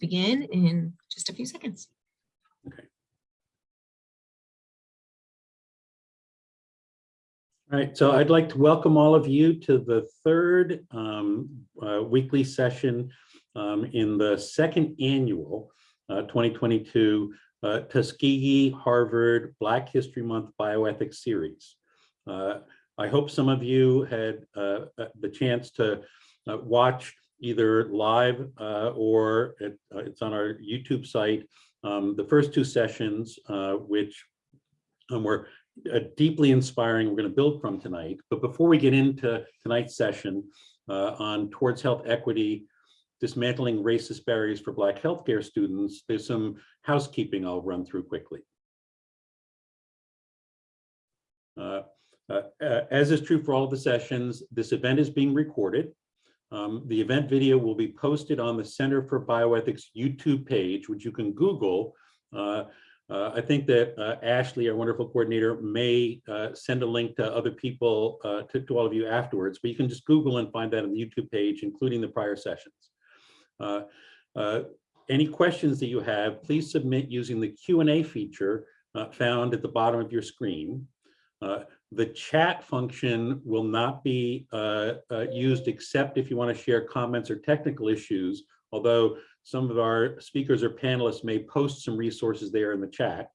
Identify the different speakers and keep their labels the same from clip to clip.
Speaker 1: begin in just a few seconds. Okay.
Speaker 2: All right, so I'd like to welcome all of you to the third um, uh, weekly session um, in the second annual uh, 2022 uh, Tuskegee Harvard Black History Month Bioethics Series. Uh, I hope some of you had uh, uh, the chance to watch either live uh, or it, uh, it's on our YouTube site, um, the first two sessions, uh, which um, were uh, deeply inspiring we're going to build from tonight. But before we get into tonight's session on towards health equity, dismantling racist barriers for Black healthcare students, there's some housekeeping I'll run through quickly. Uh, uh, as is true for all of the sessions, this event is being recorded. Um, the event video will be posted on the Center for Bioethics YouTube page, which you can Google. Uh, uh, I think that uh, Ashley, our wonderful coordinator, may uh, send a link to other people, uh, to, to all of you afterwards, but you can just Google and find that on the YouTube page, including the prior sessions. Uh, any questions that you have, please submit using the Q&A feature found at the bottom of your screen. The chat function will not be used except if you want to share comments or technical issues, although some of our speakers or panelists may post some resources there in the chat.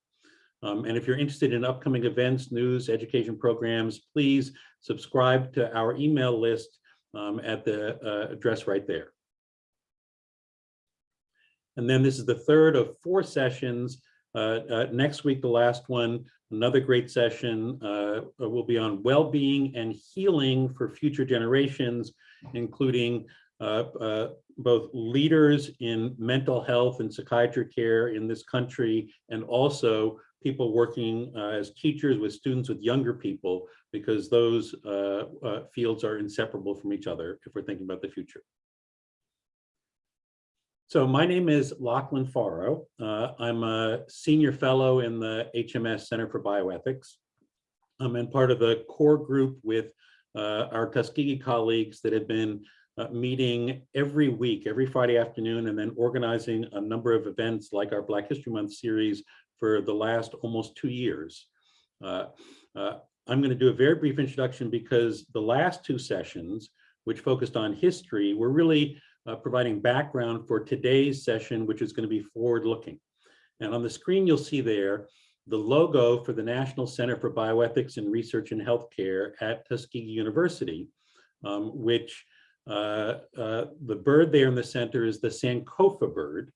Speaker 2: Um, and if you're interested in upcoming events, news, education programs, please subscribe to our email list um, at the uh, address right there. And then this is the third of four sessions. Uh, uh, next week, the last one, another great session uh, will be on well-being and healing for future generations, including both leaders in mental health and psychiatry care in this country, and also people working uh, as teachers with students with younger people, because those uh, uh, fields are inseparable from each other if we're thinking about the future. So my name is Lachlan Forrow. Uh, I'm a senior fellow in the HMS Center for Bioethics. I'm in part of the core group with uh, our Tuskegee colleagues that have been uh, meeting every week, every Friday afternoon, and then organizing a number of events like our Black History Month series for the last almost two years. Uh, uh, I'm going to do a very brief introduction because the last two sessions, which focused on history, were really uh, providing background for today's session, which is going to be forward-looking. And on the screen, you'll see there the logo for the National Center for Bioethics and Research in Healthcare at Tuskegee University, um, which uh, uh, the bird there in the center is the Sankofa bird.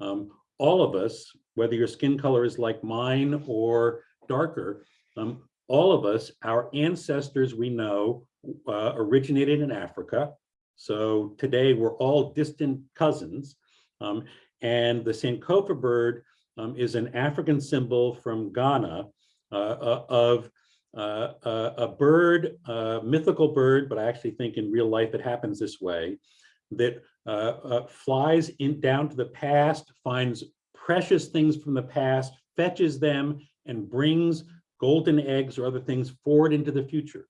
Speaker 2: Um, all of us, whether your skin color is like mine or darker, um, all of us, our ancestors we know uh, originated in Africa. So today we're all distant cousins. Um, and the Sankofa bird um, is an African symbol from Ghana uh, uh, of uh, uh, a bird, a mythical bird, but I actually think in real life it happens this way, that uh, uh, flies in down to the past, finds precious things from the past, fetches them, and brings golden eggs or other things forward into the future.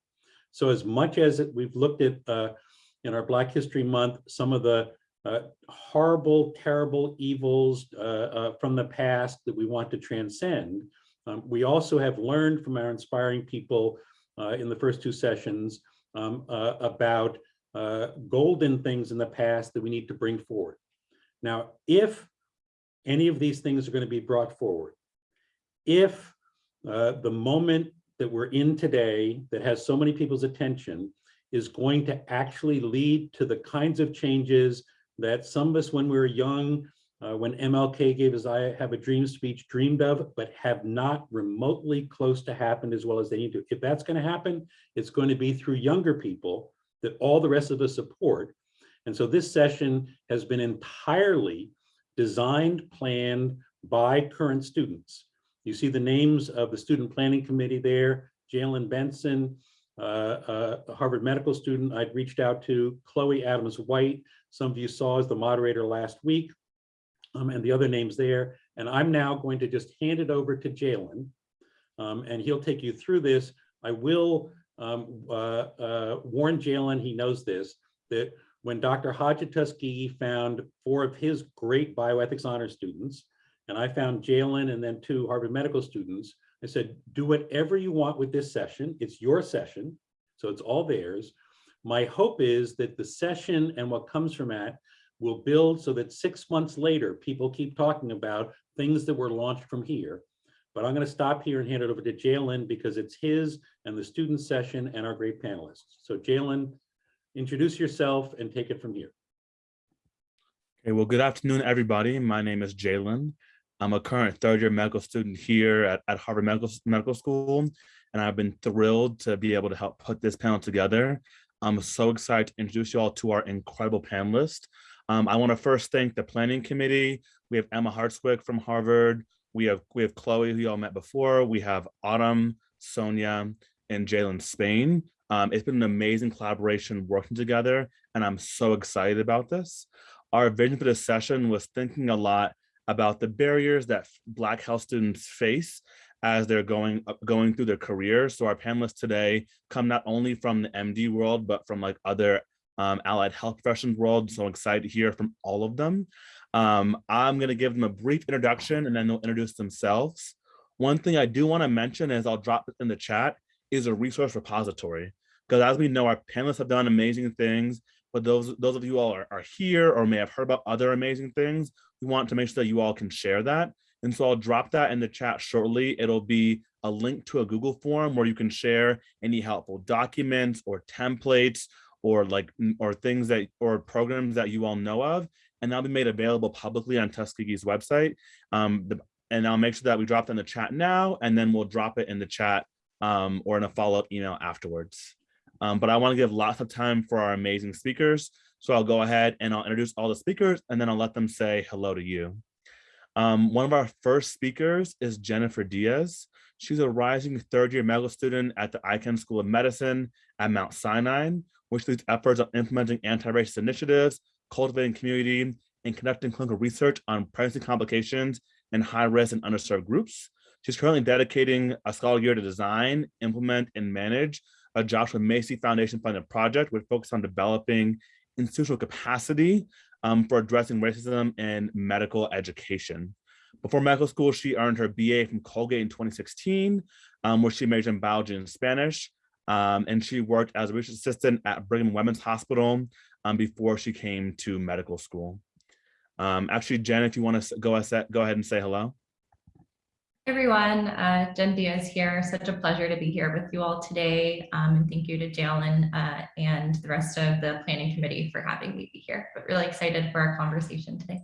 Speaker 2: So as much as we've looked at in our Black History Month, some of the uh, horrible, terrible evils from the past that we want to transcend, um, we also have learned from our inspiring people uh, in the first two sessions um, uh, about uh, golden things in the past that we need to bring forward. Now, if any of these things are going to be brought forward, if uh, the moment that we're in today that has so many people's attention is going to actually lead to the kinds of changes that some of us when we were young uh, when MLK gave his I Have a Dream speech dreamed of, but have not remotely close to happen as well as they need to. If that's going to happen, it's going to be through younger people that all the rest of us support. And so this session has been entirely designed, planned by current students. You see the names of the student planning committee there, Jalen Benson, uh, uh, a Harvard medical student I'd reached out to, Chloe Adams White, some of you saw as the moderator last week, um, and the other names there. And I'm now going to just hand it over to Jalen, um, and he'll take you through this. I will um, uh, uh, warn Jalen, he knows this, that when Dr. Hodge Tuskegee found four of his great bioethics honor students, and I found Jalen and then two Harvard Medical students, I said, do whatever you want with this session. It's your session, so it's all theirs. My hope is that the session and what comes from that will build so that six months later, people keep talking about things that were launched from here. But I'm going to stop here and hand it over to Jalen because it's his and the student session and our great panelists. So Jalen, introduce yourself and take it from here.
Speaker 3: Okay, well, good afternoon, everybody. My name is Jalen. I'm a current third year medical student here at, at Harvard Medical, Medical School, and I've been thrilled to be able to help put this panel together. I'm so excited to introduce you all to our incredible panelists. Um, I want to first thank the planning committee. We have Emma Hartswick from Harvard. We have we have Chloe, who y'all met before. We have Autumn, Sonia, and Jalen Spain. Um, it's been an amazing collaboration working together, and I'm so excited about this. Our vision for this session was thinking a lot about the barriers that Black health students face as they're going going through their careers. So our panelists today come not only from the MD world, but from like other um, allied health professions world. So I'm excited to hear from all of them. Um, I'm to give them a brief introduction and then they'll introduce themselves. One thing I do want to mention is I'll drop in the chat is a resource repository. Because as we know, our panelists have done amazing things, but those, those of you all are, are here or may have heard about other amazing things, we want to make sure that you all can share that. And so I'll drop that in the chat shortly. It'll be a link to a Google form where you can share any helpful documents or templates or like or things that or programs that you all know of. And that'll be made available publicly on Tuskegee's website. Um, the, and I'll make sure that we drop it in the chat now, and then we'll drop it in the chat um, or in a follow-up email afterwards. Um, but I want to give lots of time for our amazing speakers. So I'll go ahead and I'll introduce all the speakers and then I'll let them say hello to you. Um, one of our first speakers is Jennifer Diaz. She's a rising third year medical student at the Icahn School of Medicine at Mount Sinai, which leads efforts on implementing anti-racist initiatives, cultivating community, and conducting clinical research on pregnancy complications in high risk and underserved groups. She's currently dedicating a scholar year to design, implement, and manage a Josiah Macy Foundation funded project which focuses on developing institutional capacity um, for addressing racism in medical education. Before medical school, she earned her BA from Colgate in 2016, um, where she majored in biology and Spanish. Um, and she worked as a research assistant at Brigham Women's Hospital um, before she came to medical school. Um, actually, Jen, if you want to go, go ahead and say hello.
Speaker 4: Everyone, uh, Jen Diaz here. Such a pleasure to be here with you all today. Um, and thank you to Jalen uh, and the rest of the planning committee for having me be here, but really excited for our conversation today.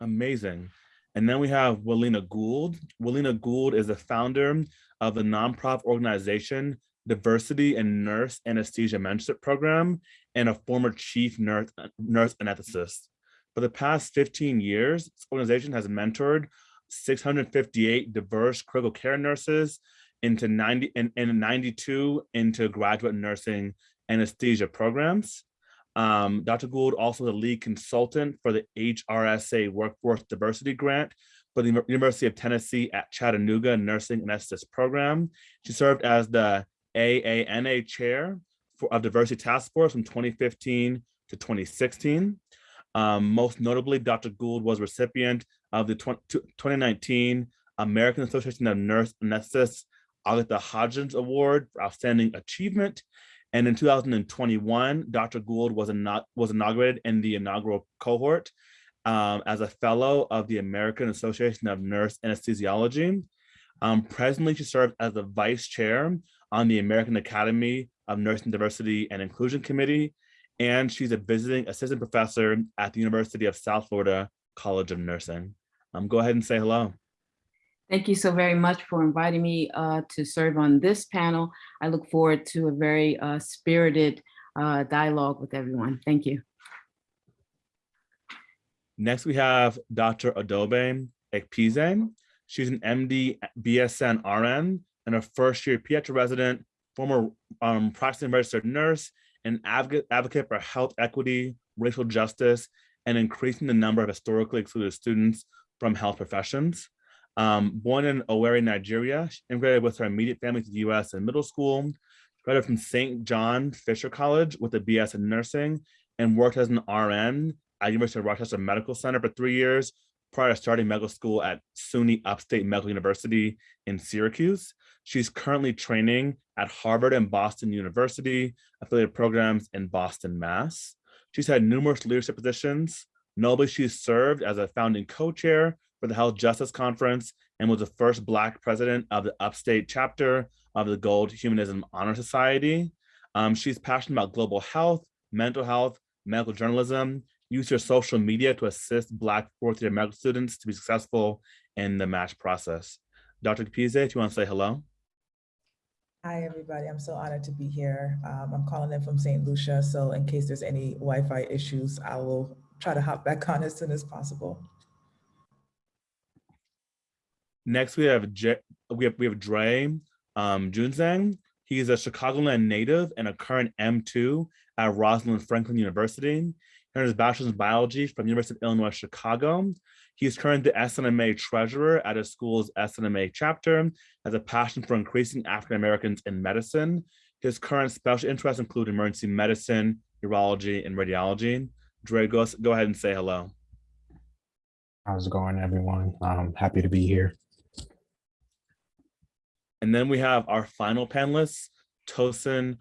Speaker 3: Amazing. And then we have Wallena Gould. Wallena Gould is the founder of the nonprofit organization Diversity in Nurse Anesthesia Mentorship Program and a former chief nurse, nurse anesthetist. For the past 15 years, this organization has mentored 658 diverse critical care nurses into 90 and, and 92 into graduate nursing anesthesia programs. Um, Dr. Gould also the lead consultant for the HRSA Workforce Diversity Grant for the University of Tennessee at Chattanooga Nursing Anesthetist Program. She served as the AANA Chair for, of Diversity Task Force from 2015 to 2016. Um, most notably, Dr. Gould was recipient of the 20, 2019 American Association of Nurse Anesthetists Agatha Hodgins Award for Outstanding Achievement. And in 2021, Dr. Gould was, was inaugurated in the inaugural cohort um, as a fellow of the American Association of Nurse Anesthesiology. Um, presently, she serves as the vice chair on the American Academy of Nursing Diversity and Inclusion Committee, and she's a visiting assistant professor at the University of South Florida College of Nursing. Um, go ahead and say hello.
Speaker 5: Thank you so very much for inviting me uh, to serve on this panel. I look forward to a very uh, spirited uh, dialogue with everyone. Thank you.
Speaker 3: Next, we have Dr. Adobe Ekpize. She's an MD BSN RN and a first year pediatric resident, former um, practicing registered nurse, and advocate, advocate for health equity, racial justice, and increasing the number of historically excluded students from health professions. Um, born in Owerri, Nigeria, she immigrated with her immediate family to the US in middle school. graduated from St. John Fisher College with a BS in nursing and worked as an RN at University of Rochester Medical Center for three years prior to starting medical school at SUNY Upstate Medical University in Syracuse. She's currently training at Harvard and Boston University, affiliated programs in Boston, Mass. She's had numerous leadership positions. Notably, she served as a founding co-chair for the Health Justice Conference and was the first Black president of the Upstate chapter of the Gold Humanism Honor Society. Um, she's passionate about global health, mental health, medical journalism, use your social media to assist Black fourth year medical students to be successful in the match process. Dr. Capize, if you want to say hello.
Speaker 6: Hi, everybody. I'm so honored to be here. Um, I'm calling in from St. Lucia, so in case there's any Wi-Fi issues, I will try to hop back on as soon as possible.
Speaker 3: Next, we have J we have we have Dre um, Junzang. He's a Chicagoland native and a current M2 at Rosalind Franklin University. He earned his bachelor's in biology from University of Illinois Chicago. He's currently the SNMA treasurer at his school's SNMA chapter, has a passion for increasing African Americans in medicine. His current special interests include emergency medicine, urology, and radiology. Dre, go, go ahead and say hello.
Speaker 7: How's it going, everyone? I'm happy to be here.
Speaker 3: And then we have our final panelist, Tosin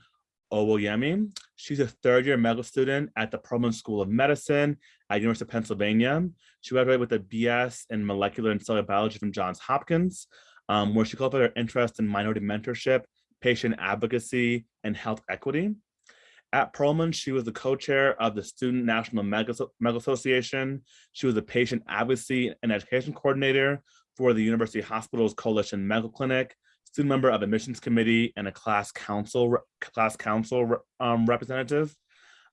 Speaker 3: Owoyemi. She's a third year medical student at the Perelman School of Medicine at University of Pennsylvania. She graduated with a BS in molecular and cellular biology from Johns Hopkins, um, where she cultivated her interest in minority mentorship, patient advocacy, and health equity. At Perelman, she was the co-chair of the Student National Medical Medical Association. She was a patient advocacy and education coordinator for the University Hospitals Coalition Medical Clinic, student member of admissions committee and a class council class council um, representative.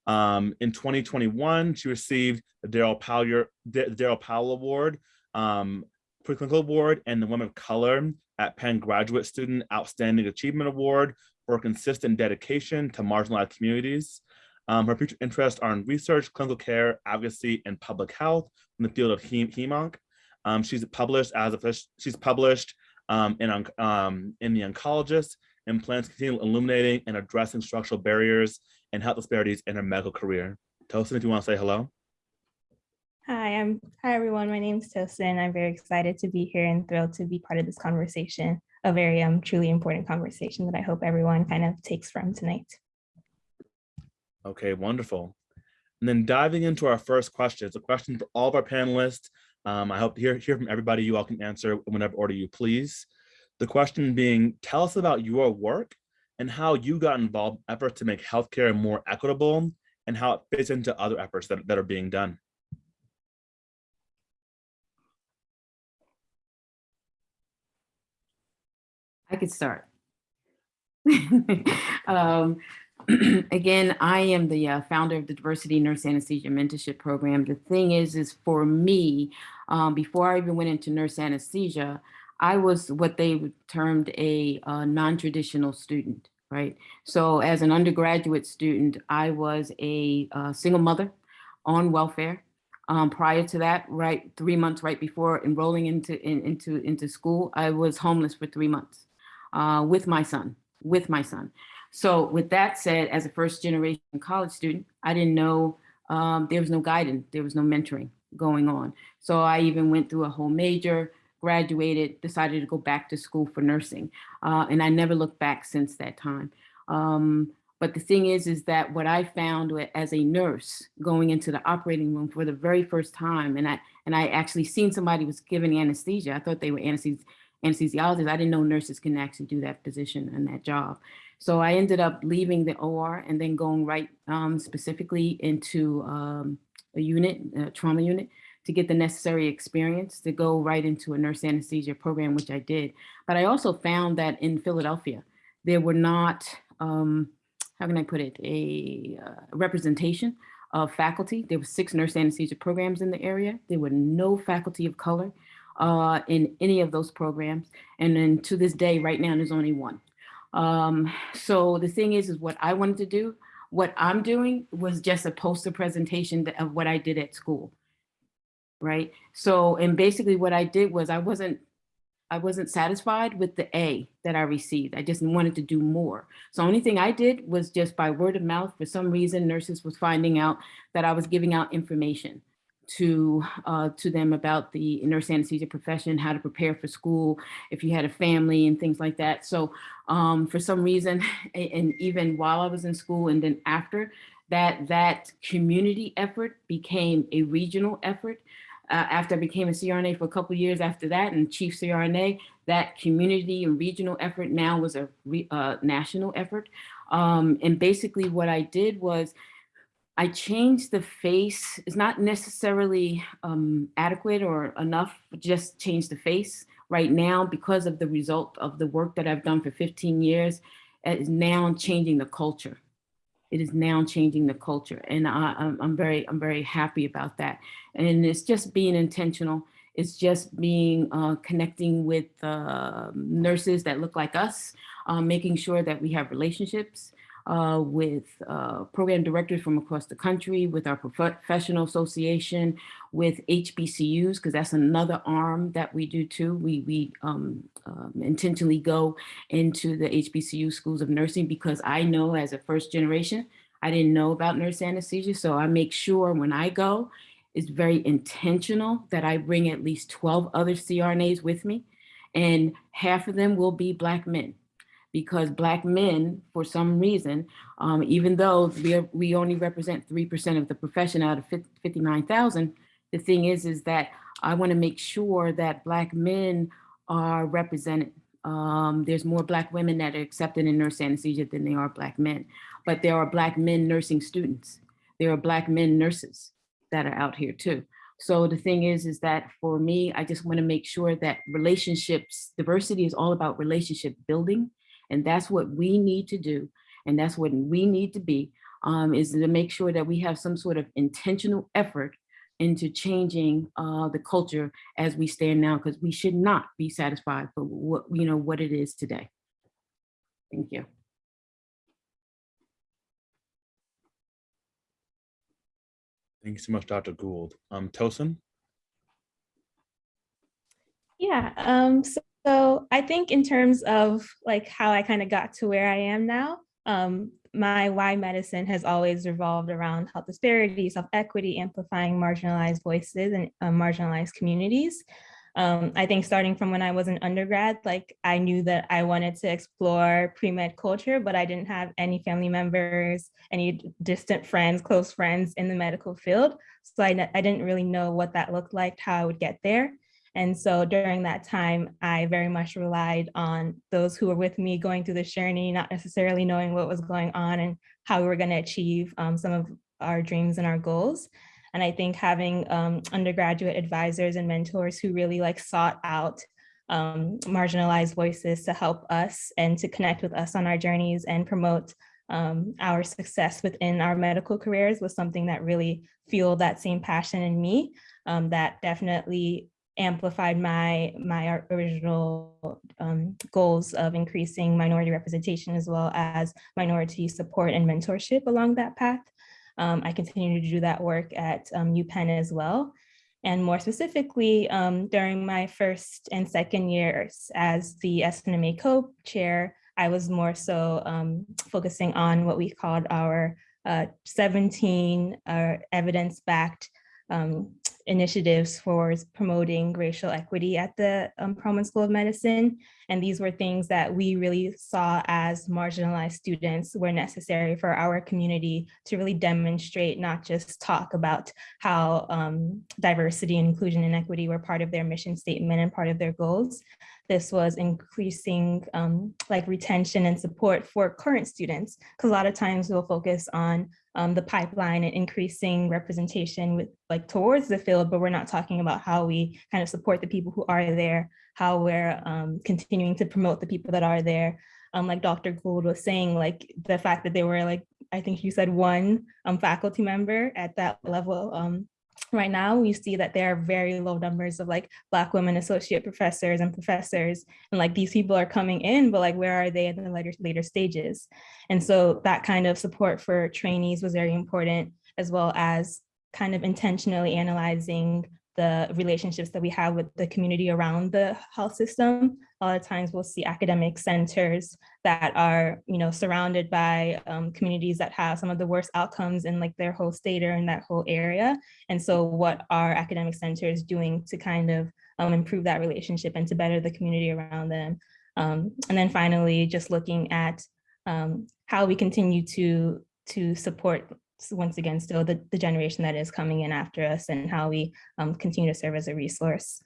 Speaker 3: Um, in 2021, she received the Daryl Powell, Daryl Powell Award, um, Preclinical Award, and the Women of Color at Penn Graduate Student Outstanding Achievement Award for consistent dedication to marginalized communities. Um, her future interests are in research, clinical care, advocacy, and public health in the field of hem hemonc. Um, she's published as a she's published um, in, um, in The Oncologist and plans to continue illuminating and addressing structural barriers and health disparities in her medical career. Tosin, if you want to say hello.
Speaker 8: Hi, I'm hi everyone. My name is Tosin. I'm very excited to be here and thrilled to be part of this conversation, a very um truly important conversation that I hope everyone kind of takes from tonight.
Speaker 3: Okay, wonderful. And then diving into our first question, it's a question for all of our panelists. Um, I hope to hear, hear from everybody. You all can answer whenever order you please. The question being, tell us about your work and how you got involved in efforts to make healthcare more equitable and how it fits into other efforts that, that are being done.
Speaker 5: I could start. um, again, I am the uh, founder of the Diversity Nurse Anesthesia Mentorship Program. The thing is, is for me, um, before I even went into nurse anesthesia, I was what they termed a uh, non-traditional student, right? So as an undergraduate student, I was a uh, single mother on welfare. Um, prior to that, right, three months right before enrolling into, in, into, into school, I was homeless for three months uh, with my son, with my son. So with that said, as a first generation college student, I didn't know um, there was no guidance, there was no mentoring going on. So I even went through a whole major, graduated, decided to go back to school for nursing. Uh, and I never looked back since that time. Um, but the thing is, is that what I found as a nurse going into the operating room for the very first time, and I and I actually seen somebody was giving anesthesia. I thought they were anesthesi anesthesiologists. I didn't know nurses can actually do that position and that job. So I ended up leaving the OR and then going right um, specifically into um, a unit, a trauma unit, to get the necessary experience to go right into a nurse anesthesia program, which I did. But I also found that in Philadelphia, there were not, um, how can I put it, a uh, representation of faculty. There were six nurse anesthesia programs in the area. There were no faculty of color uh, in any of those programs. And then to this day, right now, there's only one. Um, so the thing is, is what I wanted to do, what I'm doing was just a poster presentation of what I did at school, right? So, and basically what I did was I wasn't I wasn't satisfied with the A that I received. I just wanted to do more. So only thing I did was just by word of mouth, for some reason, nurses was finding out that I was giving out information to uh, to them about the nurse anesthesia profession, how to prepare for school, if you had a family and things like that. So um, for some reason, and even while I was in school and then after, that that community effort became a regional effort. Uh, after I became a CRNA for a couple years after that and chief CRNA, that community and regional effort now was a re, uh, national effort. Um, and basically what I did was I changed the face. It's not necessarily um, adequate or enough, just change the face. Right now, because of the result of the work that I've done for 15 years, it is now changing the culture. It is now changing the culture. And I, I'm, I'm very, I'm very happy about that. And it's just being intentional. It's just being uh, connecting with uh, nurses that look like us, uh, making sure that we have relationships uh, with uh, program directors from across the country, with our prof- professional association, with HBCUs, because that's another arm that we do too. We, we um, um, intentionally go into the HBCU schools of nursing because I know as a first generation, I didn't know about nurse anesthesia. So I make sure when I go, it's very intentional that I bring at least 12 other CRNAs with me. And half of them will be Black men because Black men, for some reason, um, even though we, are, we only represent 3% of the profession out of 59,000, the thing is, is that I want to make sure that Black men are represented. Um, there's more Black women that are accepted in nurse anesthesia than there are Black men, but there are Black men nursing students. There are Black men nurses that are out here too. So the thing is, is that for me, I just want to make sure that relationships, diversity is all about relationship building. And that's what we need to do. And that's what we need to be, um, is to make sure that we have some sort of intentional effort into changing uh, the culture as we stand now, because we should not be satisfied for what, you know, what it is today. Thank you.
Speaker 3: Thank you so much, Dr. Gould. Um, Tosin?
Speaker 8: Yeah, um, so, so I think in terms of like how I kind of got to where I am now, um, my why medicine has always revolved around health disparities, health equity, amplifying marginalized voices and uh, marginalized communities. Um, I think starting from when I was an undergrad, like I knew that I wanted to explore pre-med culture, but I didn't have any family members, any distant friends, close friends in the medical field. So I, I didn't really know what that looked like, how I would get there. And so during that time, I very much relied on those who were with me going through this journey, not necessarily knowing what was going on and how we were going to achieve um, some of our dreams and our goals. And I think having um, undergraduate advisors and mentors who really like sought out um, marginalized voices to help us and to connect with us on our journeys and promote um, our success within our medical careers was something that really fueled that same passion in me um, that definitely amplified my my original um, goals of increasing minority representation as well as minority support and mentorship along that path. Um, I continue to do that work at um, UPenn as well. And more specifically, um, during my first and second years as the SNMA co-chair, I was more so um, focusing on what we called our uh, 17 uh, evidence-backed um, initiatives for promoting racial equity at the um, School of Medicine. And these were things that we really saw as marginalized students were necessary for our community to really demonstrate, not just talk about how um, diversity and inclusion and equity were part of their mission statement and part of their goals. This was increasing um, like retention and support for current students, because a lot of times we'll focus on um, the pipeline and increasing representation with like towards the field, but we're not talking about how we kind of support the people who are there, how we're um, continuing to promote the people that are there. Um, like Dr. Gould was saying, like the fact that they were like, I think you said one um, faculty member at that level. Right now, we see that there are very low numbers of like Black women associate professors and professors. And like these people are coming in, but like where are they in the later, later stages? And so that kind of support for trainees was very important, as well as kind of intentionally analyzing the relationships that we have with the community around the health system. A lot of times we'll see academic centers that are, you know, surrounded by um, communities that have some of the worst outcomes in like their whole state or in that whole area. And so what are academic centers doing to kind of um, improve that relationship and to better the community around them? Um, and then finally, just looking at um, how we continue to to support once again still the, the generation that is coming in after us and how we um, continue to serve as a resource.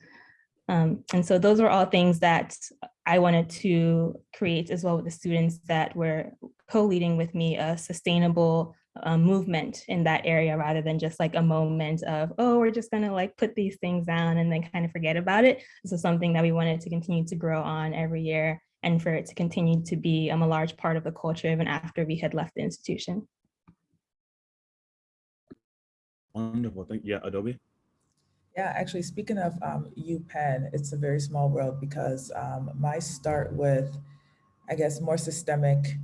Speaker 8: Um, and so those were all things that I wanted to create as well with the students that were co-leading with me a sustainable uh, movement in that area rather than just like a moment of, oh, we're just gonna like put these things down and then kind of forget about it. This is something that we wanted to continue to grow on every year and for it to continue to be um, a large part of the culture even after we had left the institution.
Speaker 3: Wonderful. Thank yeah, Adobe.
Speaker 6: Yeah, actually, speaking of um, UPenn, it's a very small world because um, my start with, I guess, more systemic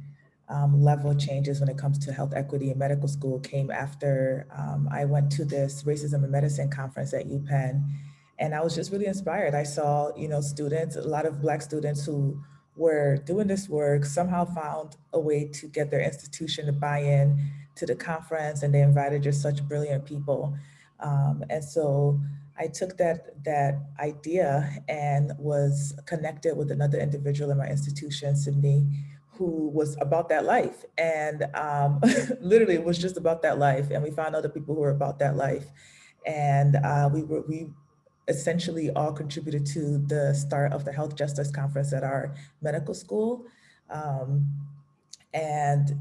Speaker 6: um, level changes when it comes to health equity in medical school came after um, I went to this racism and medicine conference at UPenn. And I was just really inspired. I saw, you know, students, a lot of Black students who were doing this work, somehow found a way to get their institution to buy in to the conference and they invited just such brilliant people. Um, and so I took that, that idea and was connected with another individual in my institution, Sydney, who was about that life. And um, literally it was just about that life. And we found other people who were about that life. And uh, we were, we essentially all contributed to the start of the Health Justice Conference at our medical school. Um, and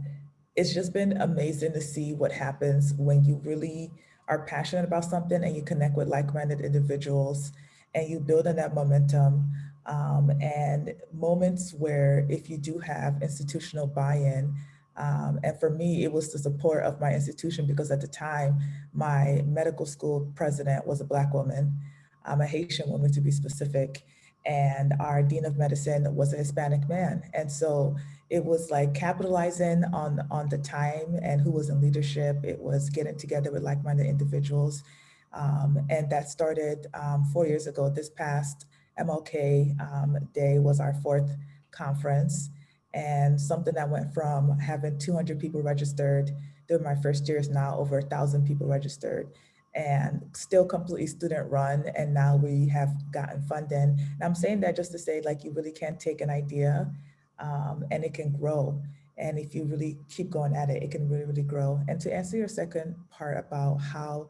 Speaker 6: it's just been amazing to see what happens when you really are passionate about something and you connect with like-minded individuals and you build on that momentum um, and moments where if you do have institutional buy-in, um, and for me, it was the support of my institution because at the time, my medical school president was a Black woman, um, a Haitian woman to be specific, and our Dean of Medicine was a Hispanic man. And so it was like capitalizing on, on the time and who was in leadership. It was getting together with like-minded individuals. Um, and that started um, four years ago. This past MLK um, Day was our fourth conference. And something that went from having 200 people registered during my first year is now over a thousand people registered and still completely student run. And now we have gotten funding. And I'm saying that just to say like, you really can't take an idea um, and it can grow. And if you really keep going at it, it can really, really grow. And to answer your second part about how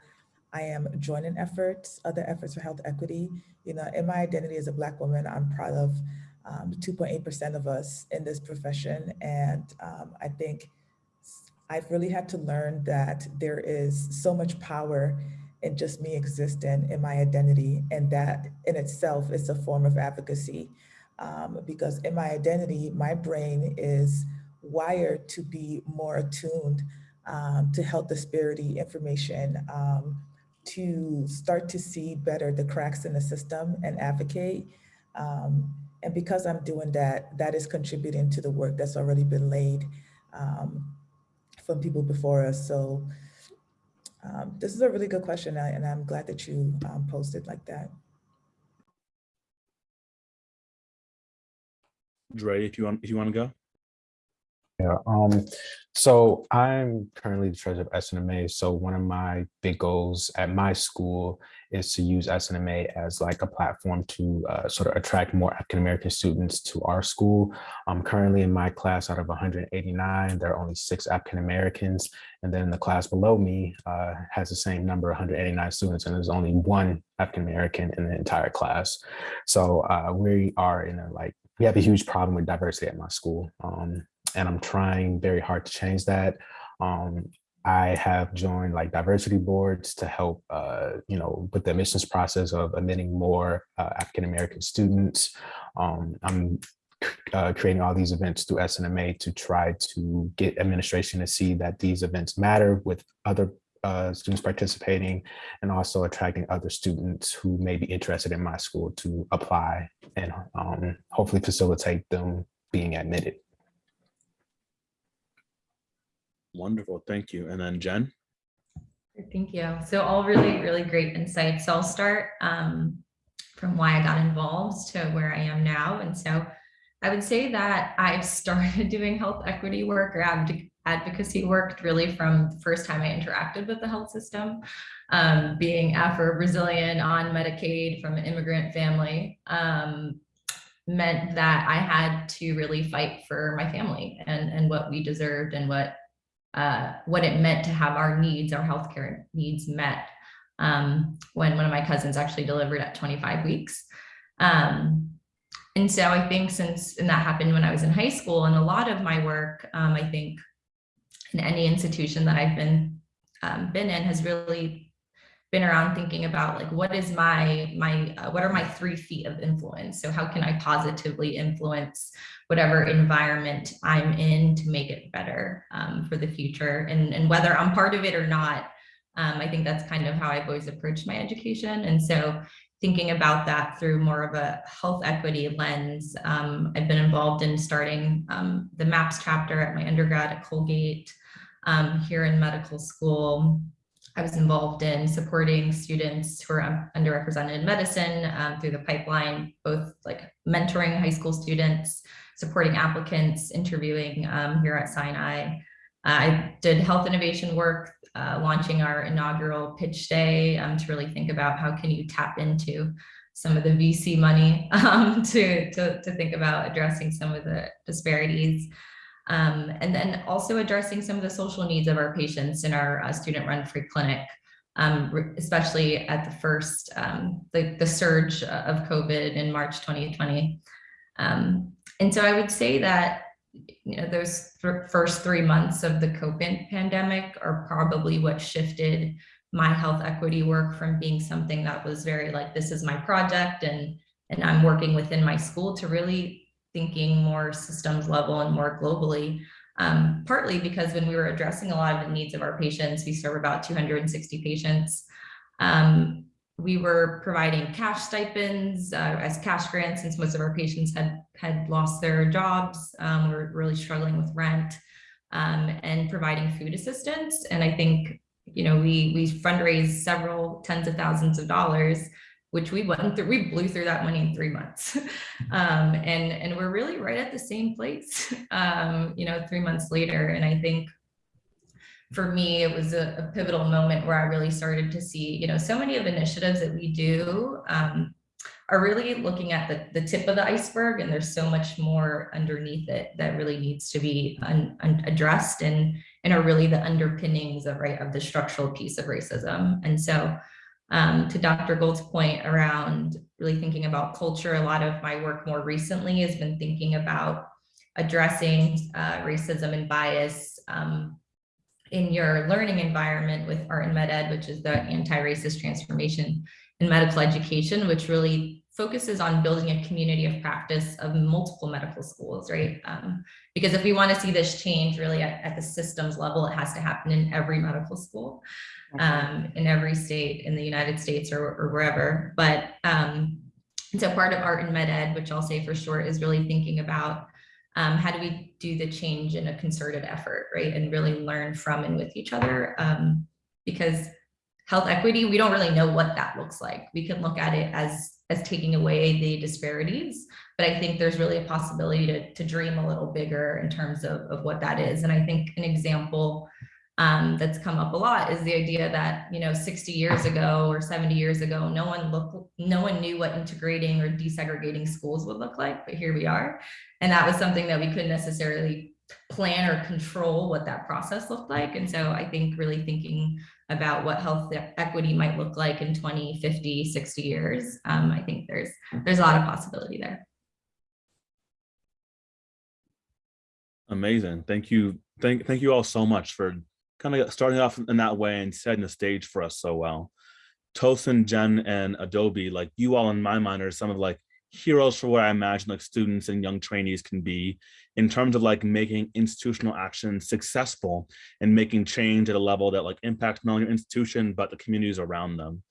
Speaker 6: I am joining efforts, other efforts for health equity, you know, in my identity as a Black woman, I'm proud of 2.8% of us in this profession. And um, I think I've really had to learn that there is so much power in just me existing in my identity. And that in itself is a form of advocacy um, because in my identity, my brain is wired to be more attuned um, to health disparity information, um, to start to see better the cracks in the system and advocate. Um, and because I'm doing that, that is contributing to the work that's already been laid um, from people before us. So um, this is a really good question and I'm glad that you posted like that.
Speaker 3: Dre, if you want, if you want to go.
Speaker 7: Yeah, um, so I'm currently the treasurer of SNMA. So one of my big goals at my school is to use SNMA as like a platform to uh, sort of attract more African-American students to our school. Um, currently in my class out of 189, there are only six African-Americans. And then the class below me uh, has the same number, 189 students, and there's only one African-American in the entire class. So uh, we are in a like, we have a huge problem with diversity at my school. Um, and I'm trying very hard to change that. Um, I have joined like diversity boards to help, uh, you know, with the admissions process of admitting more uh, African-American students. Um, I'm uh, creating all these events through SNMA to try to get administration to see that these events matter with other uh, students participating and also attracting other students who may be interested in my school to apply and um, hopefully facilitate them being admitted.
Speaker 3: Wonderful, thank you. And then Jen?
Speaker 4: Thank you. So all really, really great insights. So I'll start um, from why I got involved to where I am now. And so I would say that I've started doing health equity work or advoc- advocacy work really from the first time I interacted with the health system. Um, being Afro-Brazilian on Medicaid from an immigrant family um, meant that I had to really fight for my family and, and what we deserved and what uh, what it meant to have our needs, our healthcare needs met um, when one of my cousins actually delivered at 25 weeks. Um, and so I think since, and that happened when I was in high school and a lot of my work, um, I think in any institution that I've been, um, been in has really been around thinking about like, what is my, my, uh, what are my three feet of influence? So how can I positively influence whatever environment I'm in to make it better um, for the future. And, and whether I'm part of it or not, um, I think that's kind of how I've always approached my education. And so thinking about that through more of a health equity lens, um, I've been involved in starting um, the MAPS chapter at my undergrad at Colgate um, here in medical school. I was involved in supporting students who are underrepresented in medicine um, through the pipeline, both like mentoring high school students, supporting applicants, interviewing um, here at Sinai. I did health innovation work, uh, launching our inaugural pitch day um, to really think about how can you tap into some of the VC money um, to, to, to think about addressing some of the disparities. Um, and then also addressing some of the social needs of our patients in our uh, student run free clinic, um, especially at the first, um, the, the surge of COVID in March 2020. Um, and so I would say that you know, those th first three months of the COVID pandemic are probably what shifted my health equity work from being something that was very like, this is my project and, and I'm working within my school to really thinking more systems level and more globally. Um, partly because when we were addressing a lot of the needs of our patients, we serve about 260 patients. Um, we were providing cash stipends uh, as cash grants since most of our patients had had lost their jobs. Um, we are really struggling with rent um, and providing food assistance. And I think, you know, we we fundraised several tens of thousands of dollars, which we went through, we blew through that money in three months. um, and, and we're really right at the same place, um, you know, three months later. And I think for me, it was a, a, pivotal moment where I really started to see, you know, so many of the initiatives that we do um, are really looking at the, the tip of the iceberg and there's so much more underneath it that really needs to be un, un addressed and, and are really the underpinnings of, right, of the structural piece of racism. And so um, to Dr. Gould's point around really thinking about culture, a lot of my work more recently has been thinking about addressing uh, racism and bias um, in your learning environment with Art and Med Ed, which is the anti-racist transformation in medical education, which really focuses on building a community of practice of multiple medical schools, right? Um, because if we want to see this change really at, at, the systems level, it has to happen in every medical school, um, in every state in the United States or, or wherever. But um, so part of Art and Med Ed, which I'll say for short, is really thinking about um, how do we do the change in a concerted effort, right? And really learn from and with each other. Um, because health equity, we don't really know what that looks like. We can look at it as, as taking away the disparities, but I think there's really a possibility to, to dream a little bigger in terms of, of what that is. And I think an example um, that's come up a lot is the idea that, you know, 60 years ago or 70 years ago, no one looked, no one knew what integrating or desegregating schools would look like, but here we are. And that was something that we couldn't necessarily plan or control what that process looked like. And so I think really thinking about what health equity might look like in 20, 50, 60 years, um, I think there's there's a lot of possibility there.
Speaker 3: Amazing. Thank you. Thank, thank you all so much for kind of starting off in that way and setting the stage for us so well. Tosin, Jen, and Adobe, like you all in my mind are some of like heroes for what I imagine like students and young trainees can be in terms of like making institutional action successful and making change at a level that like impacts not only your institution, but the communities around them.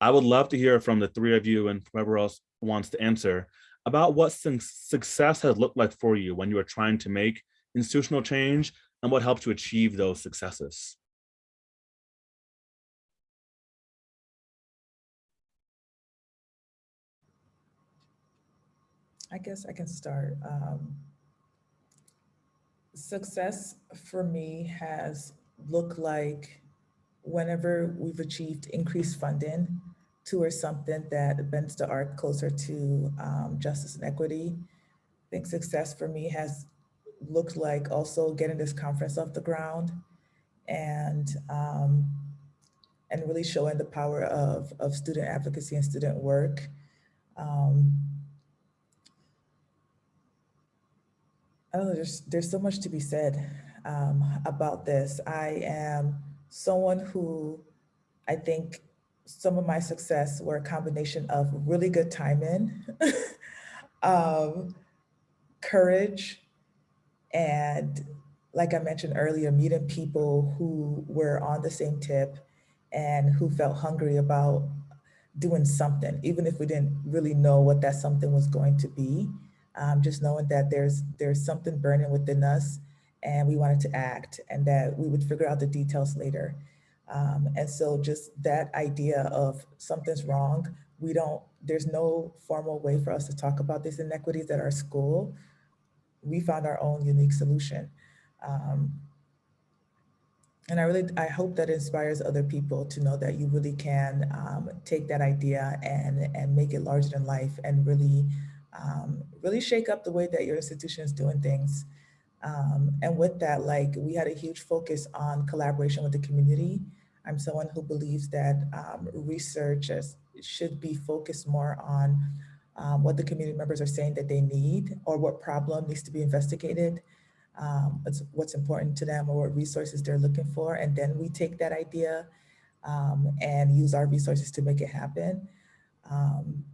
Speaker 3: I would love to hear from the three of you and whoever else wants to answer about what success has looked like for you when you are trying to make institutional change and what helped to achieve those successes.
Speaker 6: I guess I can start. Um, success for me has looked like whenever we've achieved increased funding towards something that bends the arc closer to um, justice and equity. I think success for me has looked like also getting this conference off the ground and um, and really showing the power of, of student advocacy and student work. Um, I don't know, there's, there's so much to be said um, about this. I am someone who I think some of my success were a combination of really good timing, um, courage, and like I mentioned earlier, meeting people who were on the same tip and who felt hungry about doing something, even if we didn't really know what that something was going to be. Um, just knowing that there's there's something burning within us and we wanted to act and that we would figure out the details later. Um, and so just that idea of something's wrong, we don't, there's no formal way for us to talk about these inequities at our school. We found our own unique solution. Um, and I really, I hope that inspires other people to know that you really can um, take that idea and, and make it larger than life and really, um, really shake up the way that your institution is doing things. Um, and with that, like we had a huge focus on collaboration with the community. I'm someone who believes that um, research should be focused more on um, what the community members are saying that they need or what problem needs to be investigated, um, what's, what's important to them or what resources they're looking for. And then we take that idea um, and use our resources to make it happen. Um,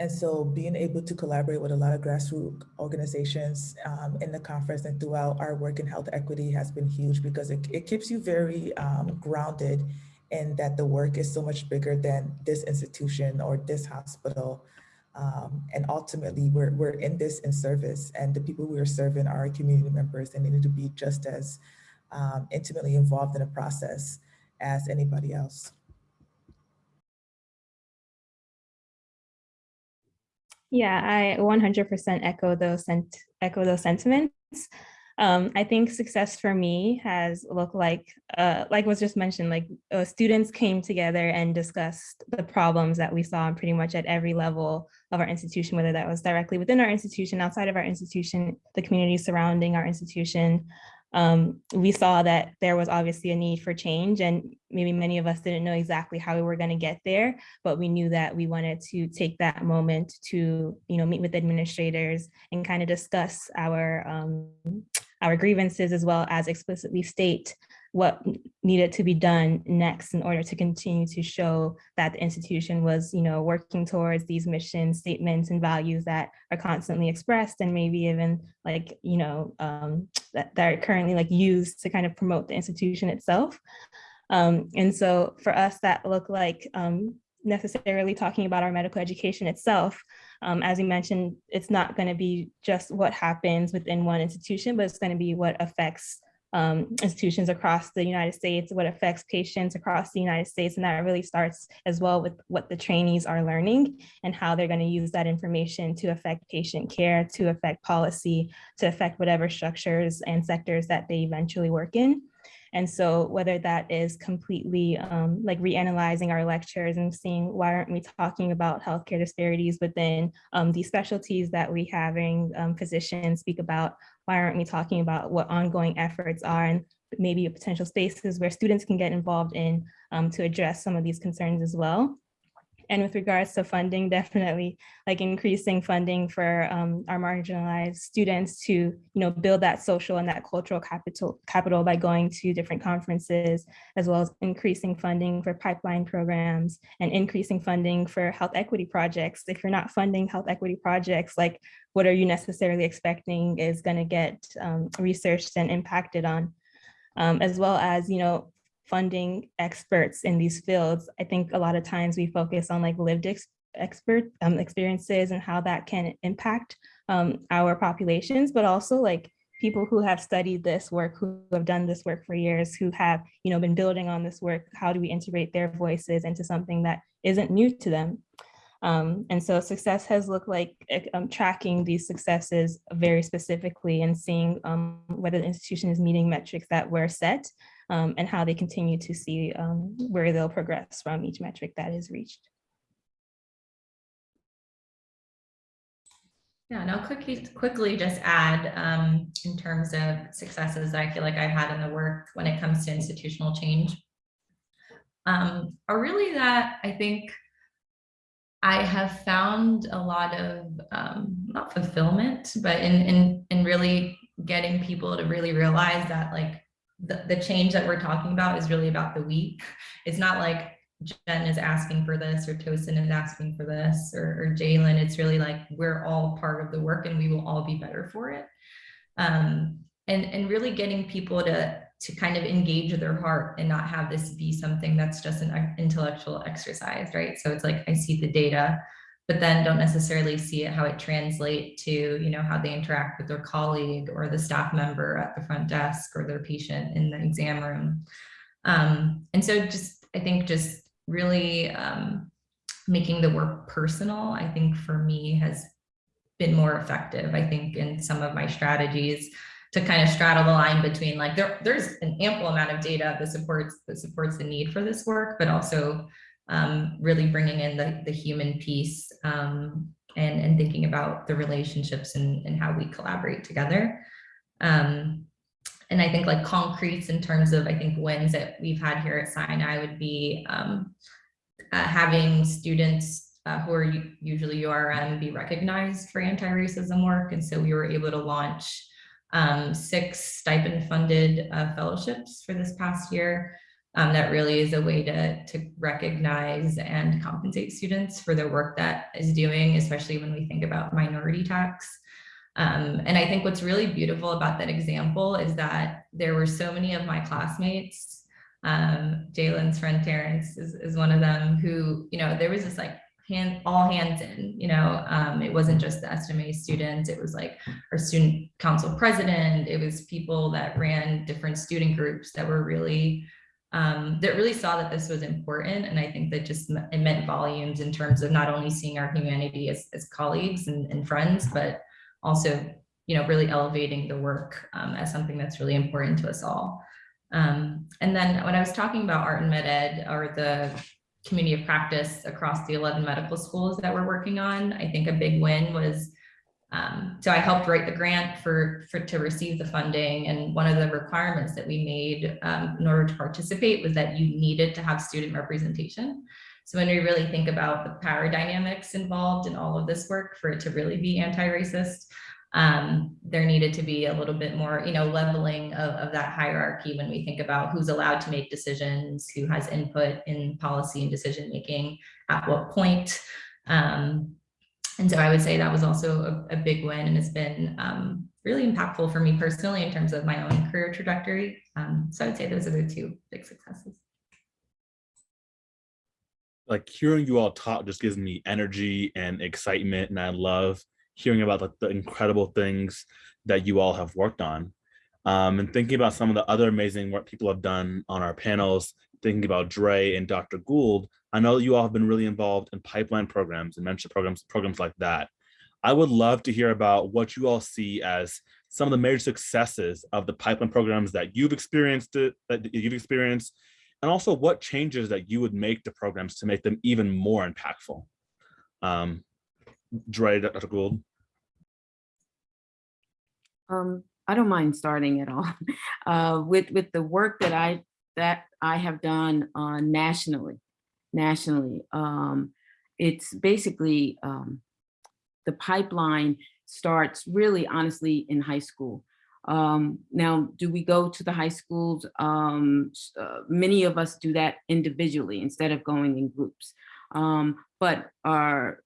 Speaker 6: and so being able to collaborate with a lot of grassroots organizations um, in the conference and throughout our work in health equity has been huge because it, it keeps you very um, grounded in that the work is so much bigger than this institution or this hospital. Um, and ultimately we're, we're in this in service and the people we are serving are community members and they need to be just as um, intimately involved in the process as anybody else.
Speaker 8: Yeah, I 100% echo those echo those sentiments. Um, I think success for me has looked like, uh, like was just mentioned, like uh, students came together and discussed the problems that we saw pretty much at every level of our institution, whether that was directly within our institution, outside of our institution, the community surrounding our institution, um, we saw that there was obviously a need for change and maybe many of us didn't know exactly how we were going to get there, but we knew that we wanted to take that moment to, you know, meet with administrators and kind of discuss our, um, our grievances as well as explicitly state what needed to be done next in order to continue to show that the institution was, you know, working towards these mission statements and values that are constantly expressed and maybe even like, you know, um, that, that are currently like used to kind of promote the institution itself. Um, and so for us, that looked like um, necessarily talking about our medical education itself. Um, as you mentioned, it's not going to be just what happens within one institution, but it's going to be what affects um, institutions across the United States, what affects patients across the United States. And that really starts as well with what the trainees are learning and how they're going to use that information to affect patient care, to affect policy, to affect whatever structures and sectors that they eventually work in. And so whether that is completely um, like reanalyzing our lectures and seeing why aren't we talking about healthcare disparities within um, these specialties that we having um, physicians speak about, why aren't we talking about what ongoing efforts are and maybe potential spaces where students can get involved in um, to address some of these concerns as well. And with regards to funding, definitely like increasing funding for um, our marginalized students to, you know, build that social and that cultural capital capital by going to different conferences, as well as increasing funding for pipeline programs and increasing funding for health equity projects. If you're not funding health equity projects, like what are you necessarily expecting is going to get um, researched and impacted on? Um, as well as, you know, funding experts in these fields. I think a lot of times we focus on like lived ex expert um, experiences and how that can impact um, our populations, but also like people who have studied this work, who have done this work for years, who have you know been building on this work. How do we integrate their voices into something that isn't new to them? Um, and so success has looked like um, tracking these successes very specifically and seeing um, whether the institution is meeting metrics that were set um, and how they continue to see um, where they'll progress from each metric that is reached.
Speaker 4: Yeah, and I'll quickly, quickly just add, um, in terms of successes that I feel like I've had in the work when it comes to institutional change. Um, are really that I think I have found a lot of, um, not fulfillment, but in, in, in really getting people to really realize that like the, the change that we're talking about is really about the we. It's not like Jen is asking for this or Tosin is asking for this or, or Jalen. It's really like we're all part of the work and we will all be better for it. Um, and, and really getting people to, to kind of engage their heart and not have this be something that's just an intellectual exercise, right? So it's like I see the data, but then don't necessarily see it how it translate to, you know, how they interact with their colleague or the staff member at the front desk or their patient in the exam room. Um, and so just, I think just really um, making the work personal, I think for me has been more effective, I think, in some of my strategies to kind of straddle the line between like there, there's an ample amount of data that supports that supports the need for this work, but also um, really bringing in the, the human piece um, and, and thinking about the relationships and, and how we collaborate together. Um, and I think like concretes in terms of, I think wins that we've had here at Sinai would be um, uh, having students uh, who are usually URM be recognized for anti-racism work. And so we were able to launch um, six stipend funded uh, fellowships for this past year. Um, that really is a way to, to recognize and compensate students for the work that is doing, especially when we think about minority tax. Um, and I think what's really beautiful about that example is that there were so many of my classmates, um, Jalen's friend Terrence is, is one of them who, you know, there was this like hand, all hands in, you know, um, it wasn't just the SMA students, it was like our student council president, it was people that ran different student groups that were really, um, that really saw that this was important. And I think that just it meant volumes in terms of not only seeing our humanity as, as colleagues and, and friends, but also, you know, really elevating the work um, as something that's really important to us all. Um, and then when I was talking about art and med ed or the community of practice across the 11 medical schools that we're working on, I think a big win was, um, so I helped write the grant for, for to receive the funding. And one of the requirements that we made um, in order to participate was that you needed to have student representation. So when we really think about the power dynamics involved in all of this work for it to really be anti-racist, um, there needed to be a little bit more, you know, leveling of, of that hierarchy when we think about who's allowed to make decisions, who has input in policy and decision making, at what point. Um, and so I would say that was also a, a big win and it's been um, really impactful for me personally in terms of my own career trajectory. Um, so I would say those are the two big successes
Speaker 3: like hearing you all talk just gives me energy and excitement and i love hearing about like, the incredible things that you all have worked on um, and thinking about some of the other amazing work people have done on our panels thinking about Dre and Dr. Gould, I know you all have been really involved in pipeline programs and mentorship programs, programs like that. I would love to hear about what you all see as some of the major successes of the pipeline programs that you've experienced, that you've experienced, and also what changes that you would make to programs to make them even more impactful. Um, Dre, Dr. Gould.
Speaker 5: Um, I don't mind starting at all. Uh, with with the work that I that I have done uh, nationally, nationally, um, it's basically um, the pipeline starts really honestly in high school. Um, now, do we go to the high schools? Um, uh, many of us do that individually instead of going in groups. Um, but our,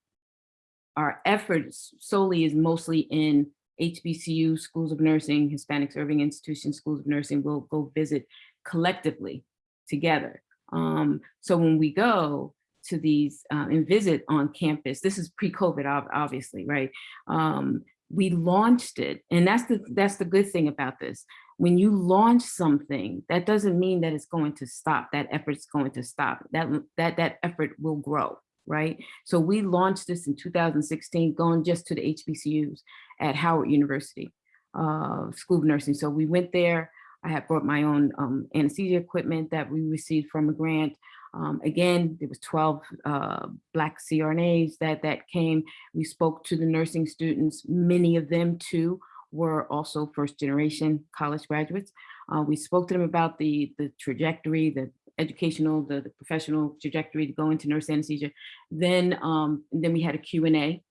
Speaker 5: our efforts solely is mostly in HBCU, schools of nursing, Hispanic serving institutions, schools of nursing, we'll go visit collectively together. Um, so when we go to these uh, and visit on campus, this is pre-COVID, obviously, right? Um, we launched it and that's the that's the good thing about this when you launch something that doesn't mean that it's going to stop that effort's going to stop that that that effort will grow right? So we launched this in 2016, going just to the HBCUs at Howard University uh, School of Nursing. So we went there. I had brought my own um, anesthesia equipment that we received from a grant. Um, again, there was 12 uh, Black CRNAs that, that came. We spoke to the nursing students. Many of them too were also first generation college graduates. Uh, we spoke to them about the, the trajectory, the educational, the, the professional trajectory to go into nurse anesthesia. Then, um, then we had a Q&A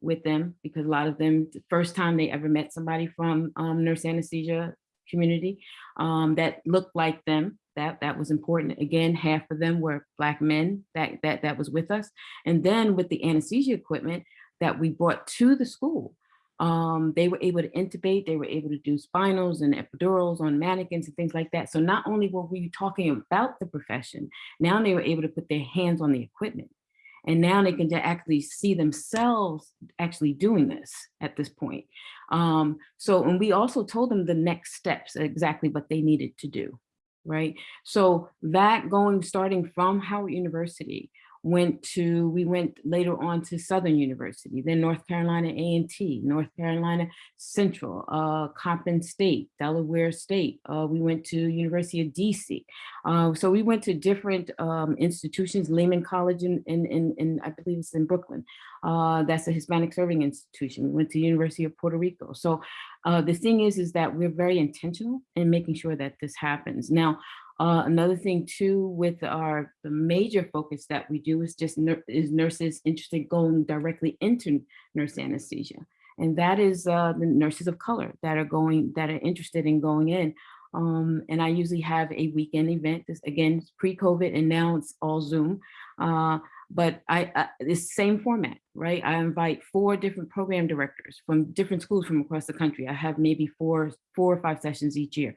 Speaker 5: with them because a lot of them, the first time they ever met somebody from um, nurse anesthesia community um, that looked like them. That, that was important. Again, half of them were Black men that, that, that was with us. And then with the anesthesia equipment that we brought to the school, um, they were able to intubate, they were able to do spinals and epidurals on mannequins and things like that. So not only were we talking about the profession, now they were able to put their hands on the equipment. And now they can actually see themselves actually doing this at this point. Um, so, and we also told them the next steps, exactly what they needed to do, right? So that going, starting from Howard University, went to, we went later on to Southern University, then North Carolina A&T, North Carolina Central, uh, Coppin State, Delaware State. Uh, we went to University of DC. Uh, so we went to different um, institutions, Lehman College in, in, in, in, I believe it's in Brooklyn. Uh, that's a Hispanic serving institution. We went to University of Puerto Rico. So uh, the thing is, is that we're very intentional in making sure that this happens. Now, uh, another thing too, with our the major focus that we do is just is nurses interested going directly into nurse anesthesia, and that is uh, the nurses of color that are going that are interested in going in. Um, and I usually have a weekend event. This again, pre-COVID, and now it's all Zoom. Uh, but I, I it's same format, right? I invite four different program directors from different schools from across the country. I have maybe four, four or five sessions each year.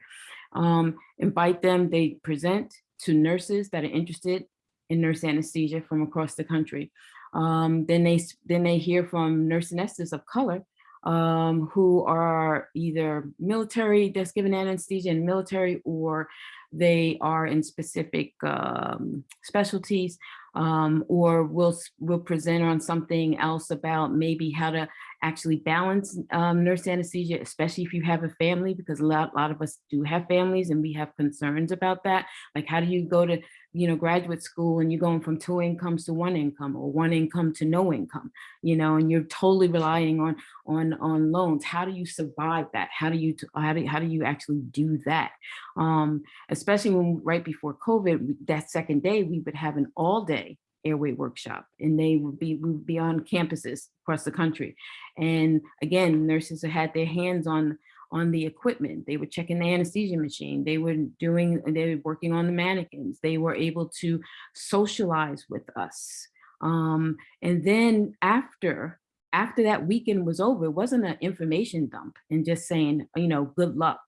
Speaker 5: Um, invite them, they present to nurses that are interested in nurse anesthesia from across the country. Um, then they then they hear from nurse anesthetists of color um, who are either military that's given anesthesia in military or they are in specific um, specialties um, or we'll, we'll present on something else about maybe how to actually balance um, nurse anesthesia, especially if you have a family, because a lot, lot of us do have families and we have concerns about that. Like how do you go to, you know, graduate school and you're going from two incomes to one income or one income to no income, you know, and you're totally relying on, on, on loans. How do you survive that? How do you, how do, how do you actually do that? Um, especially when right before COVID, that second day, we would have an all day airway workshop and they would be, we would be on campuses across the country. And again, nurses had their hands on, on the equipment. They were checking the anesthesia machine. They were doing, they were working on the mannequins. They were able to socialize with us. Um, and then after, after that weekend was over, it wasn't an information dump and just saying, you know, good luck.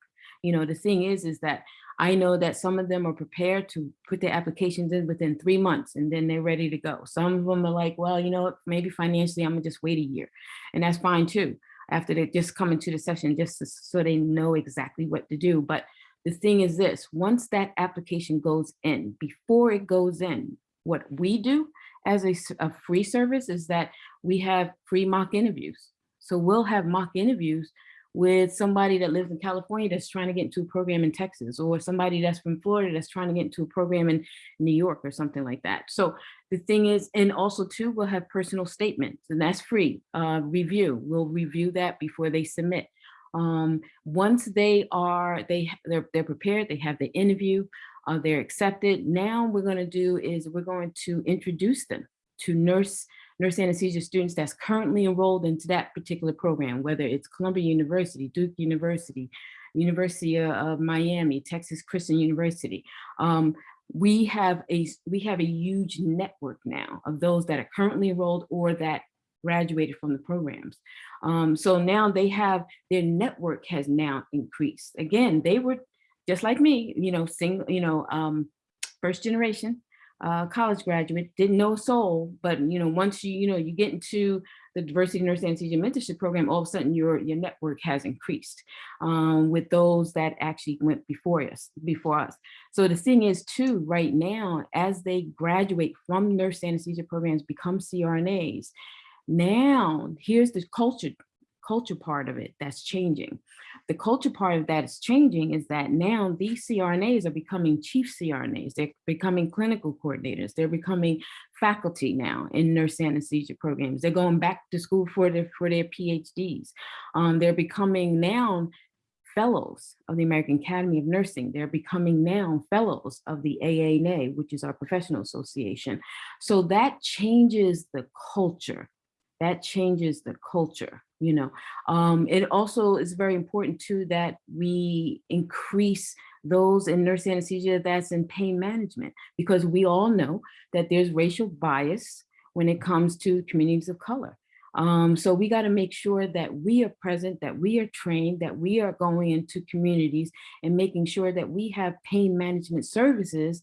Speaker 5: You know, the thing is, is that I know that some of them are prepared to put their applications in within three months and then they're ready to go. Some of them are like, well, you know maybe financially, I'm gonna just wait a year. And that's fine too, after they just come into the session, just to- so they know exactly what to do. But the thing is this, once that application goes in, before it goes in, what we do as a free service is that we have free mock interviews. So we'll have mock interviews with somebody that lives in California that's trying to get into a program in Texas, or somebody that's from Florida that's trying to get into a program in New York or something like that. So the thing is, and also too, we'll have personal statements and that's free uh, review. We'll review that before they submit. Um, once they are, they, they're, they're prepared, they have the interview, uh, they're accepted. Now we're gonna do is we're going to introduce them to nurse nurse anesthesia students that's currently enrolled into that particular program, whether it's Columbia University, Duke University, University of- Miami, Texas Christian University. Um, we have a we have a huge network now of those that are currently enrolled or that graduated from the programs. Um, so now they have their network has now increased. Again, they were just like me, you know, single, you know, um, first generation, uh, college graduate, didn't know a soul, but you know, once you, you know, you get into the diversity nurse anesthesia mentorship program, all of a sudden your, your network has increased um, with those that actually went before us, before us. So the thing is too, right now, as they graduate from nurse anesthesia programs, become CRNAs, now here's the culture, culture part of it that's changing. The culture part of that is changing is that now these CRNAs are becoming chief CRNAs. They're becoming clinical coordinators. They're becoming faculty now in nurse anesthesia programs. They're going back to school for their, for their PhDs. Um, they're becoming now fellows of the American Academy of Nursing. They're becoming now fellows of the AANA, which is our professional association. So that changes the culture. That changes the culture, you know. Um, it also is very important too that we increase those in nurse anesthesia that's in pain management, because we all know that there's racial bias when it comes to communities of color. Um, so we got to make sure that we are present, that we are trained, that we are going into communities and making sure that we have pain management services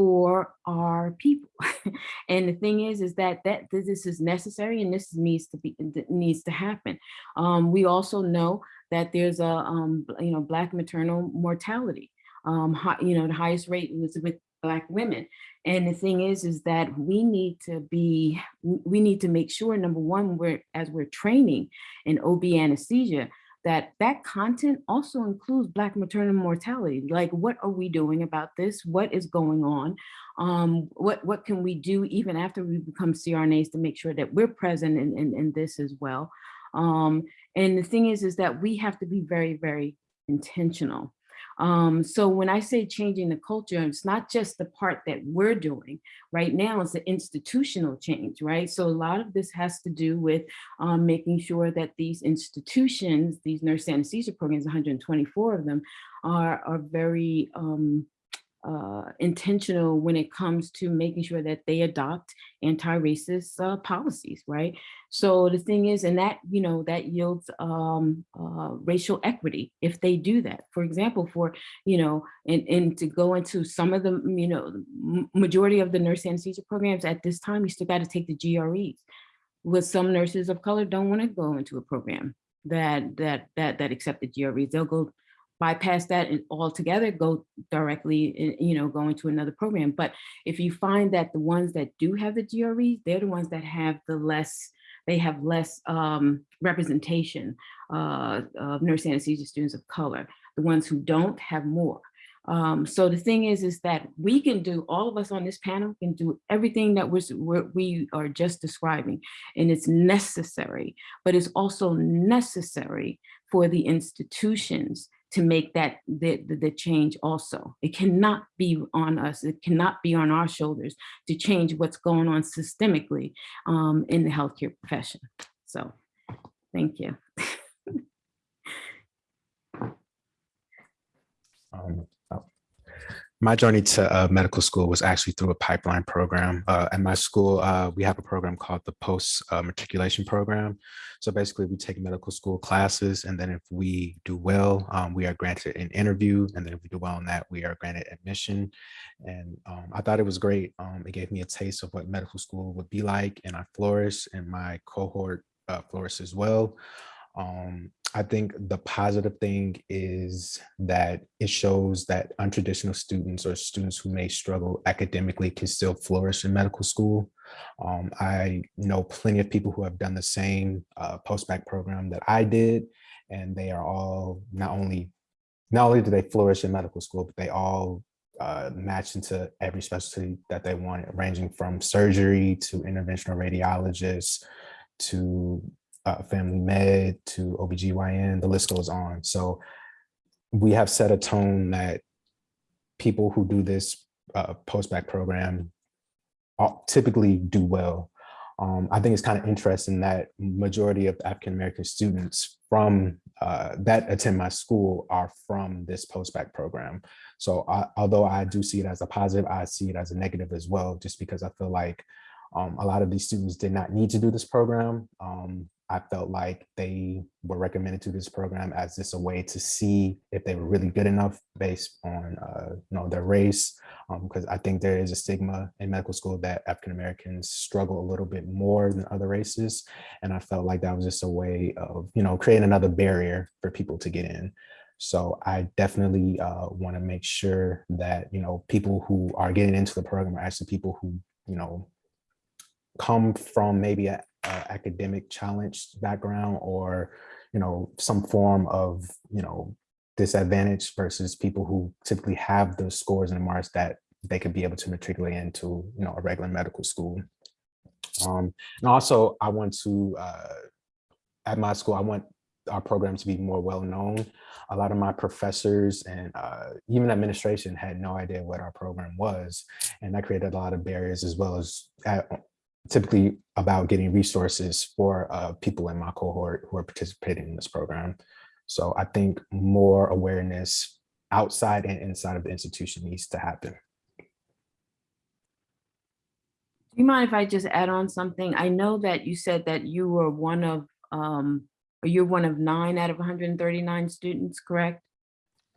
Speaker 5: for our people. and the thing is, is that, that this is necessary and this needs to be needs to happen. Um, we also know that there's a um, you know black maternal mortality. Um, high, you know the highest rate was with black women. And the thing is, is that we need to be, we need to make sure, number one, we're, as we're training in OB anesthesia, that that content also includes black maternal mortality. Like, what are we doing about this? What is going on? Um, what, what can we do even after we become CRNAs to make sure that we're present in, in, in this as well? Um, and the thing is, is that we have to be very, very intentional. Um, so when I say changing the culture, it's not just the part that we're doing right now, it's the institutional change, right? So a lot of this has to do with um, making sure that these institutions, these nurse anesthesia programs, 124 of them, are, are very um, uh, intentional when it comes to making sure that they adopt anti-racist uh, policies, right? So the thing is, and that, you know, that yields um, uh, racial equity if they do that. For example, for, you know, and, and to go into some of the, you know, majority of the nurse anesthesia programs at this time, you still got to take the GREs. With some nurses of color don't want to go into a program that that that that accept the GREs. They'll go bypass that and altogether go directly, you know, go into another program. But if you find that the ones that do have the GREs, they're the ones that have the less, they have less um, representation uh, of nurse anesthesia students of color. The ones who don't have more. Um, so the thing is, is that we can do, all of us on this panel can do everything that we're, we're, we are just describing, and it's necessary, but it's also necessary for the institutions to make that the, the, the, change also. It cannot be on us. It cannot be on our shoulders to change what's going on systemically um, in the healthcare profession. So thank you.
Speaker 7: um, my journey to uh, medical school was actually through a pipeline program. Uh, at my school, uh, we have a program called the post uh, matriculation program. So basically we take medical school classes and then if we do well, um, we are granted an interview. And then if we do well on that, we are granted admission. And um, I thought it was great. Um, it gave me a taste of what medical school would be like and I flourished and my cohort uh, flourished as well. Um, I think the positive thing is that it shows that untraditional students or students who may struggle academically can still flourish in medical school. Um, I know plenty of people who have done the same uh, post-bac program that I did, and they are all not only, not only do they flourish in medical school, but they all uh, match into every specialty that they want, ranging from surgery to interventional radiologists to uh, family med to OBGYN, the list goes on. So we have set a tone that people who do this uh, post-bac program typically do well. Um, I think it's kind of interesting that majority of African-American students from uh, that attend my school are from this post-bac program. So I, although I do see it as a positive, I see it as a negative as well, just because I feel like um, a lot of these students did not need to do this program. Um, I felt like they were recommended to this program as just a way to see if they were really good enough based on uh, you know their race, because I think there is a stigma in medical school that African Americans struggle a little bit more than other races, and I felt like that was just a way of you know creating another barrier for people to get in. So I definitely uh, want to make sure that you know people who are getting into the program are actually people who you know come from maybe a, a academic challenge background or you know some form of you know disadvantage versus people who typically have those scores and marks that they could be able to matriculate into you know a regular medical school. Um, and also I want to uh, at my school I want our program to be more well known. A lot of my professors and uh, even administration had no idea what our program was. And that created a lot of barriers as well as uh, typically about getting resources for uh, people in my cohort who are participating in this program. So I think more awareness outside and inside of the institution needs to happen.
Speaker 5: Do you mind if I just add on something? I know that you said that you were one of, um, you're one of nine out of 139 students, correct?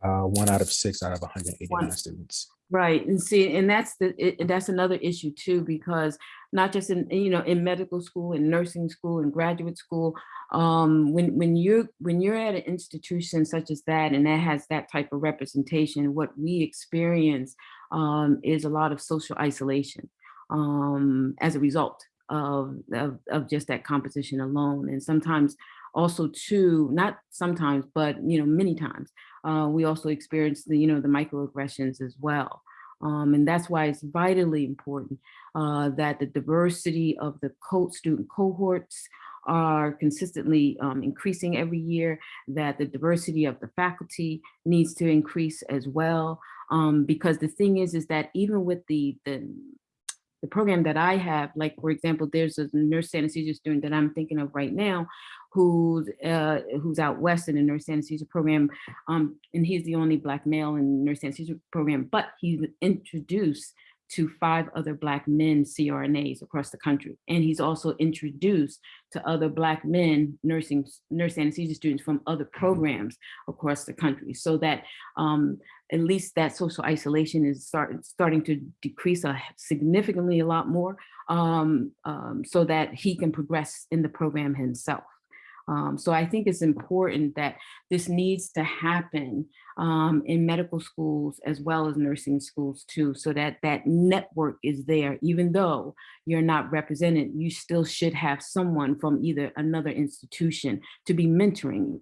Speaker 7: Uh, one out of six out of 189
Speaker 5: One.
Speaker 7: students.
Speaker 5: Right, and see, and that's the, it- that's another issue too, because not just in, you know, in medical school, in nursing school, in graduate school, um, when, when you're, when you're at an institution such as that, and that has that type of representation, what we experience um, is a lot of social isolation um, as a result of, of, of just that composition alone. And sometimes also too, not sometimes, but, you know, many times, uh, we also experience the, you know, the microaggressions as well. Um, and that's why it's vitally important uh, that the diversity of the co student cohorts are consistently um, increasing every year, that the diversity of the faculty needs to increase as well. Um, because the thing is, is that even with the, the, the program that I have, like, for example, there's a nurse anesthesia student that I'm thinking of right now who's uh, who's out west in the nurse anesthesia program, um, and he's the only black male in the nurse anesthesia program, but he's introduced to five other black men CRNAs across the country. And he's also introduced to other black men nursing nurse anesthesia students from other programs across the country. So that um, at least that social isolation is start, starting to decrease a significantly a lot more um, um, so that he can progress in the program himself. Um, so I think it's important that this needs to happen um, in medical schools as well as nursing schools too, so that that network is there. Even though you're not represented, you still should have someone from either another institution to be mentoring you.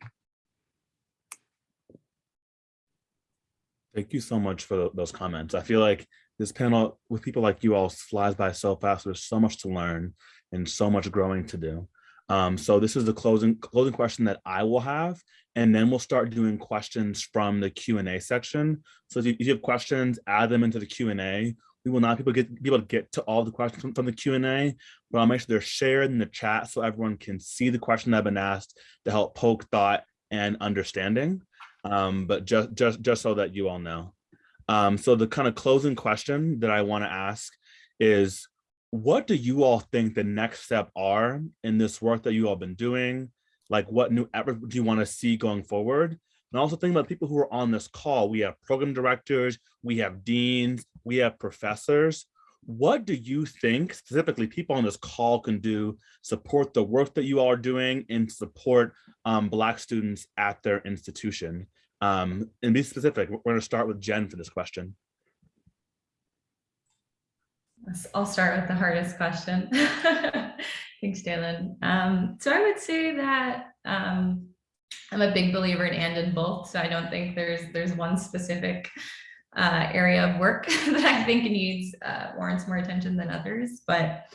Speaker 3: Thank you so much for those comments. I feel like this panel with people like you all flies by so fast. There's so much to learn and so much growing to do. Um, so this is the closing closing question that I will have, and then we'll start doing questions from the Q and A section. So if you, if you have questions, add them into the Q and A. We will not people get be able to get to all the questions from, from the Q and A, but I'll make sure they're shared in the chat so everyone can see the question that have been asked to help poke thought and understanding. Um, but just just just so that you all know. Um, so the kind of closing question that I want to ask is what do you all think the next step are in this work that you all been doing? Like what new effort do you want to see going forward? And also think about people who are on this call. We have program directors, we have deans, we have professors. What do you think specifically people on this call can do, support the work that you all are doing and support um, Black students at their institution? Um, and be specific, we're gonna start with Jen for this question.
Speaker 4: I'll start with the hardest question. Thanks, Jalen. Um, so I would say that um, I'm a big believer in and in both. So I don't think there's there's one specific uh, area of work that I think needs uh, warrants more attention than others. But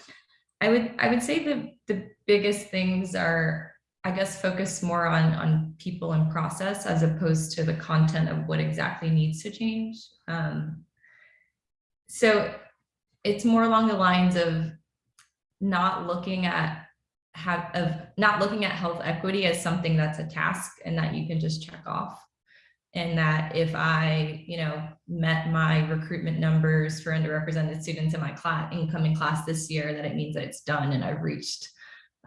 Speaker 4: I would I would say the the biggest things are I guess focus more on on people and process as opposed to the content of what exactly needs to change. Um, so it's more along the lines of not looking at have of not looking at health equity as something that's a task and that you can just check off and that if i you know met my recruitment numbers for underrepresented students in my class incoming class this year that it means that it's done and i've reached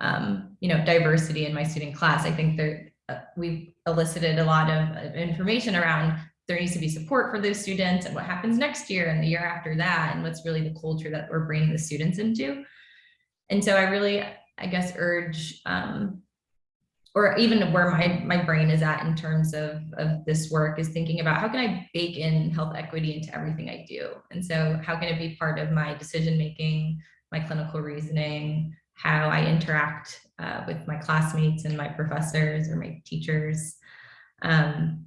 Speaker 4: um, you know, diversity in my student class. I think there, uh, we've elicited a lot of of information around there needs to be support for those students and what happens next year and the year after that and what's really the culture that we're bringing the students into. And so I really, I guess, urge, um, or even where my, my brain is at in terms of, of this work is thinking about how can I bake in health equity into everything I do? And so how can it be part of my decision-making, my clinical reasoning, how I interact uh, with my classmates and my professors or my teachers. Um,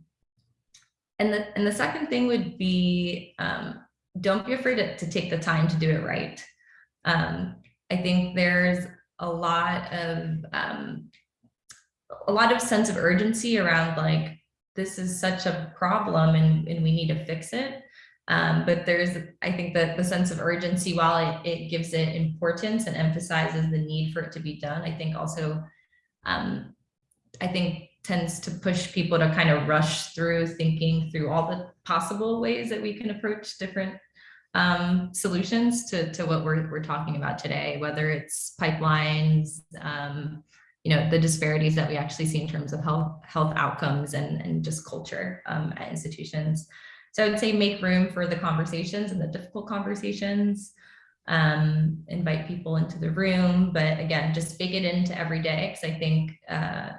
Speaker 4: and the, and the second thing would be, um, don't be afraid to, to take the time to do it right. Um, I think there's a lot of, um, a lot of sense of urgency around like, this is such a problem and, and we need to fix it. Um, but there's, I think that the sense of urgency, while it, it gives it importance and emphasizes the need for it to be done, I think also, um, I think tends to push people to kind of rush through thinking through all the possible ways that we can approach different um, solutions to, to what we're, we're talking about today, whether it's pipelines, um, you know, the disparities that we actually see in terms of health, health outcomes and, and just culture um, at institutions. So I would say make room for the conversations and the difficult conversations, um, invite people into the room, but again, just bake it into every day. Cause I think uh,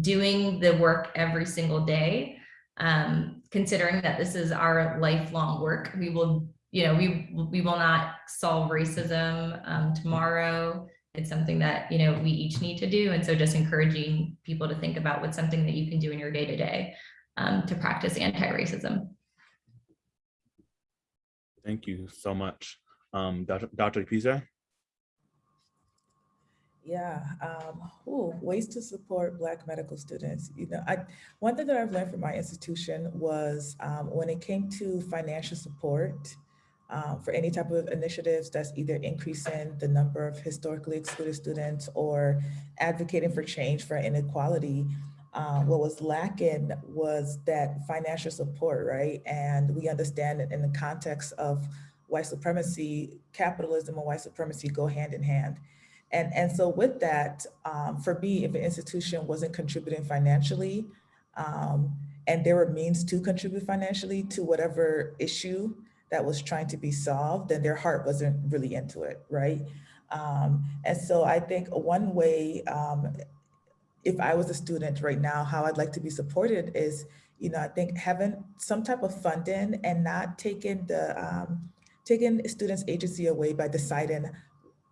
Speaker 4: doing the work every single day, um, considering that this is our lifelong work, we will, you know, we, we will not solve racism um, tomorrow. It's something that, you know, we each need to do. And so just encouraging people to think about what's something that you can do in your day to day um, to practice anti-racism.
Speaker 3: Thank you so much. Dr. Dr. Pisa?
Speaker 6: Yeah, um, ooh, ways to support Black medical students. You know, I one thing that I've learned from my institution was um, when it came to financial support um, for any type of initiatives that's either increasing the number of historically excluded students or advocating for change for inequality, uh, what was lacking was that financial support, right? And we understand that in the context of white supremacy, capitalism and white supremacy go hand in hand. And, and so with that, um, for me, if an institution wasn't contributing financially, um, and there were means to contribute financially to whatever issue that was trying to be solved, then their heart wasn't really into it, right? Um, and so I think one way, um, if I was a student right now, how I'd like to be supported is, you know, I think having some type of funding and not taking the, um, taking students' agency away by deciding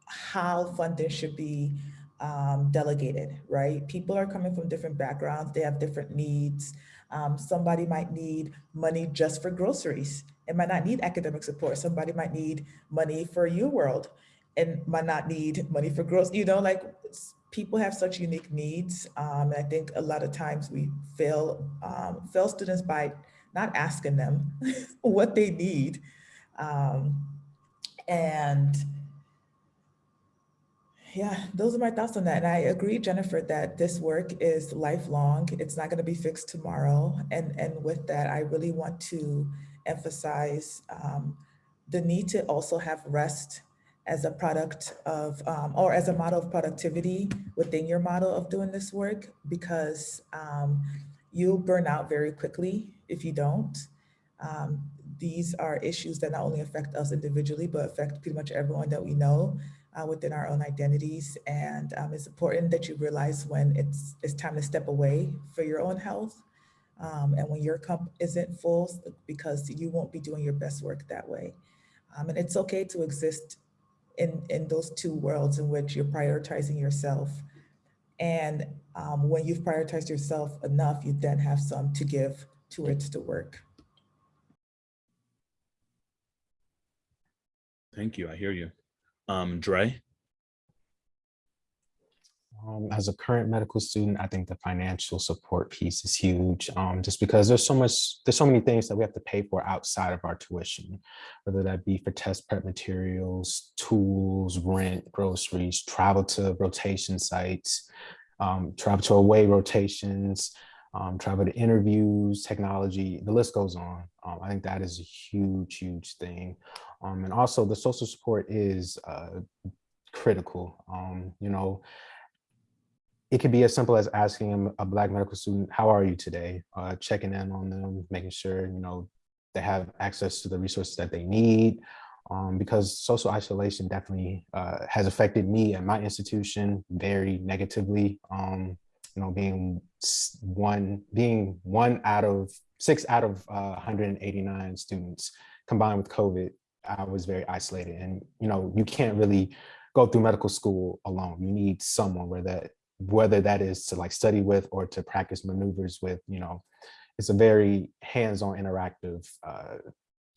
Speaker 6: how funding should be um, delegated, right? People are coming from different backgrounds, they have different needs. Um, somebody might need money just for groceries and might not need academic support. Somebody might need money for UWorld and might not need money for groceries. You know, like people have such unique needs. Um, I think a lot of times we fail, um, fail students by not asking them what they need. Um, and yeah, those are my thoughts on that. And I agree, Jennifer, that this work is lifelong. It's not going to be fixed tomorrow. And, and with that, I really want to emphasize um, the need to also have rest as a product of, um, or as a model of productivity within your model of doing this work, because um, you'll burn out very quickly if you don't. Um, these are issues that not only affect us individually, but affect pretty much everyone that we know uh, within our own identities. And um, it's important that you realize when it's, it's time to step away for your own health um, and when your cup isn't full because you won't be doing your best work that way. Um, and it's okay to exist in, in those two worlds in which you're prioritizing yourself. And um, when you've prioritized yourself enough, you then have some to give towards the work.
Speaker 3: Thank you. I hear you. Um, Dre?
Speaker 7: Um, as a current medical student, I think the financial support piece is huge, um, just because there's so much, there's so many things that we have to pay for outside of our tuition, whether that be for test prep materials, tools, rent, groceries, travel to rotation sites, um, travel to away rotations, um, travel to interviews, technology, the list goes on. Um, I think that is a huge, huge thing. Um, and also the social support is uh, critical. Um, you know, it could be as simple as asking a, black medical student, how are you today? Uh, checking in on them, making sure, you know, they have access to the resources that they need. Um, because social isolation definitely uh, has affected me and my institution very negatively. Um, you know, being one, being one out of six out of uh, 189 students combined with COVID, I was very isolated. And, you know, you can't really go through medical school alone. You need someone where that, whether that is to like study with or to practice maneuvers with, you know, it's a very hands-on interactive uh,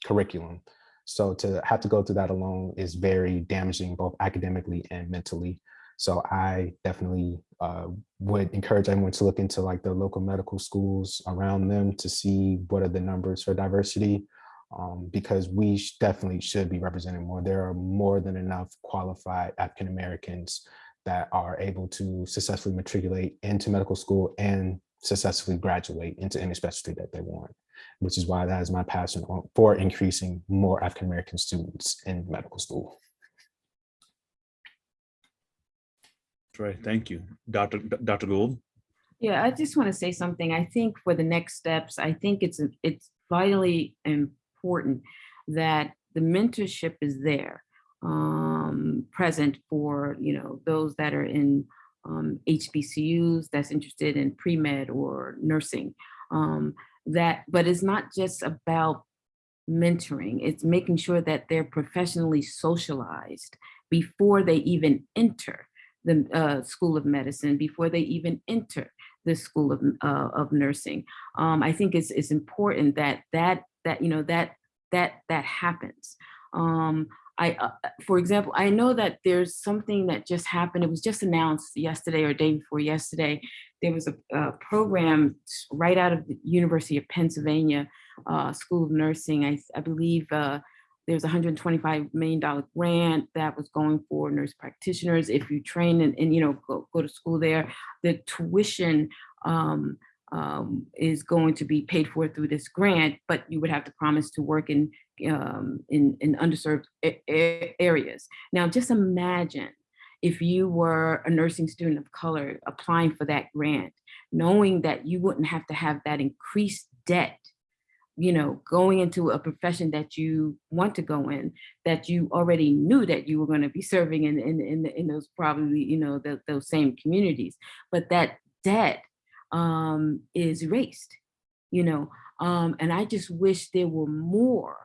Speaker 7: curriculum. So to have to go through that alone is very damaging, both academically and mentally. So I definitely uh, would encourage everyone to look into like the local medical schools around them to see what are the numbers for diversity, um, because we sh- definitely should be representing more. There are more than enough qualified African Americans that are able to successfully matriculate into medical school and successfully graduate into any specialty that they want which is why that is my passion for increasing more African American students in medical school.
Speaker 3: Great, thank you. Dr. D- Dr. Gould?
Speaker 5: Yeah, I just want to say something. I think for the next steps, I think it's, it's vitally important that the mentorship is there, um, present for, you know, those that are in um, HBCUs that's interested in pre-med or nursing. Um, that, but it's not just about mentoring, it's making sure that they're professionally socialized before they even enter the uh, School of Medicine, before they even enter the School of, uh, of Nursing. Um, I think it's, it's important that that, that, you know, that, that, that happens. Um, I, uh, for example, I know that there's something that just happened. It was just announced yesterday or day before yesterday. There was a, a program right out of the University of Pennsylvania uh, School of Nursing. I, I believe uh, there's a $125 million grant that was going for nurse practitioners. If you train and, and you know, go, go to school there, the tuition um, um, is going to be paid for through this grant, but you would have to promise to work in, um, in, in underserved areas. Now, just imagine if you were a nursing student of color applying for that grant, knowing that you wouldn't have to have that increased debt you know, going into a profession that you want to go in, that you already knew that you were going to be serving in in in, in those probably you know the, those same communities, but that debt um, is erased, you know. Um, and I just wish there were more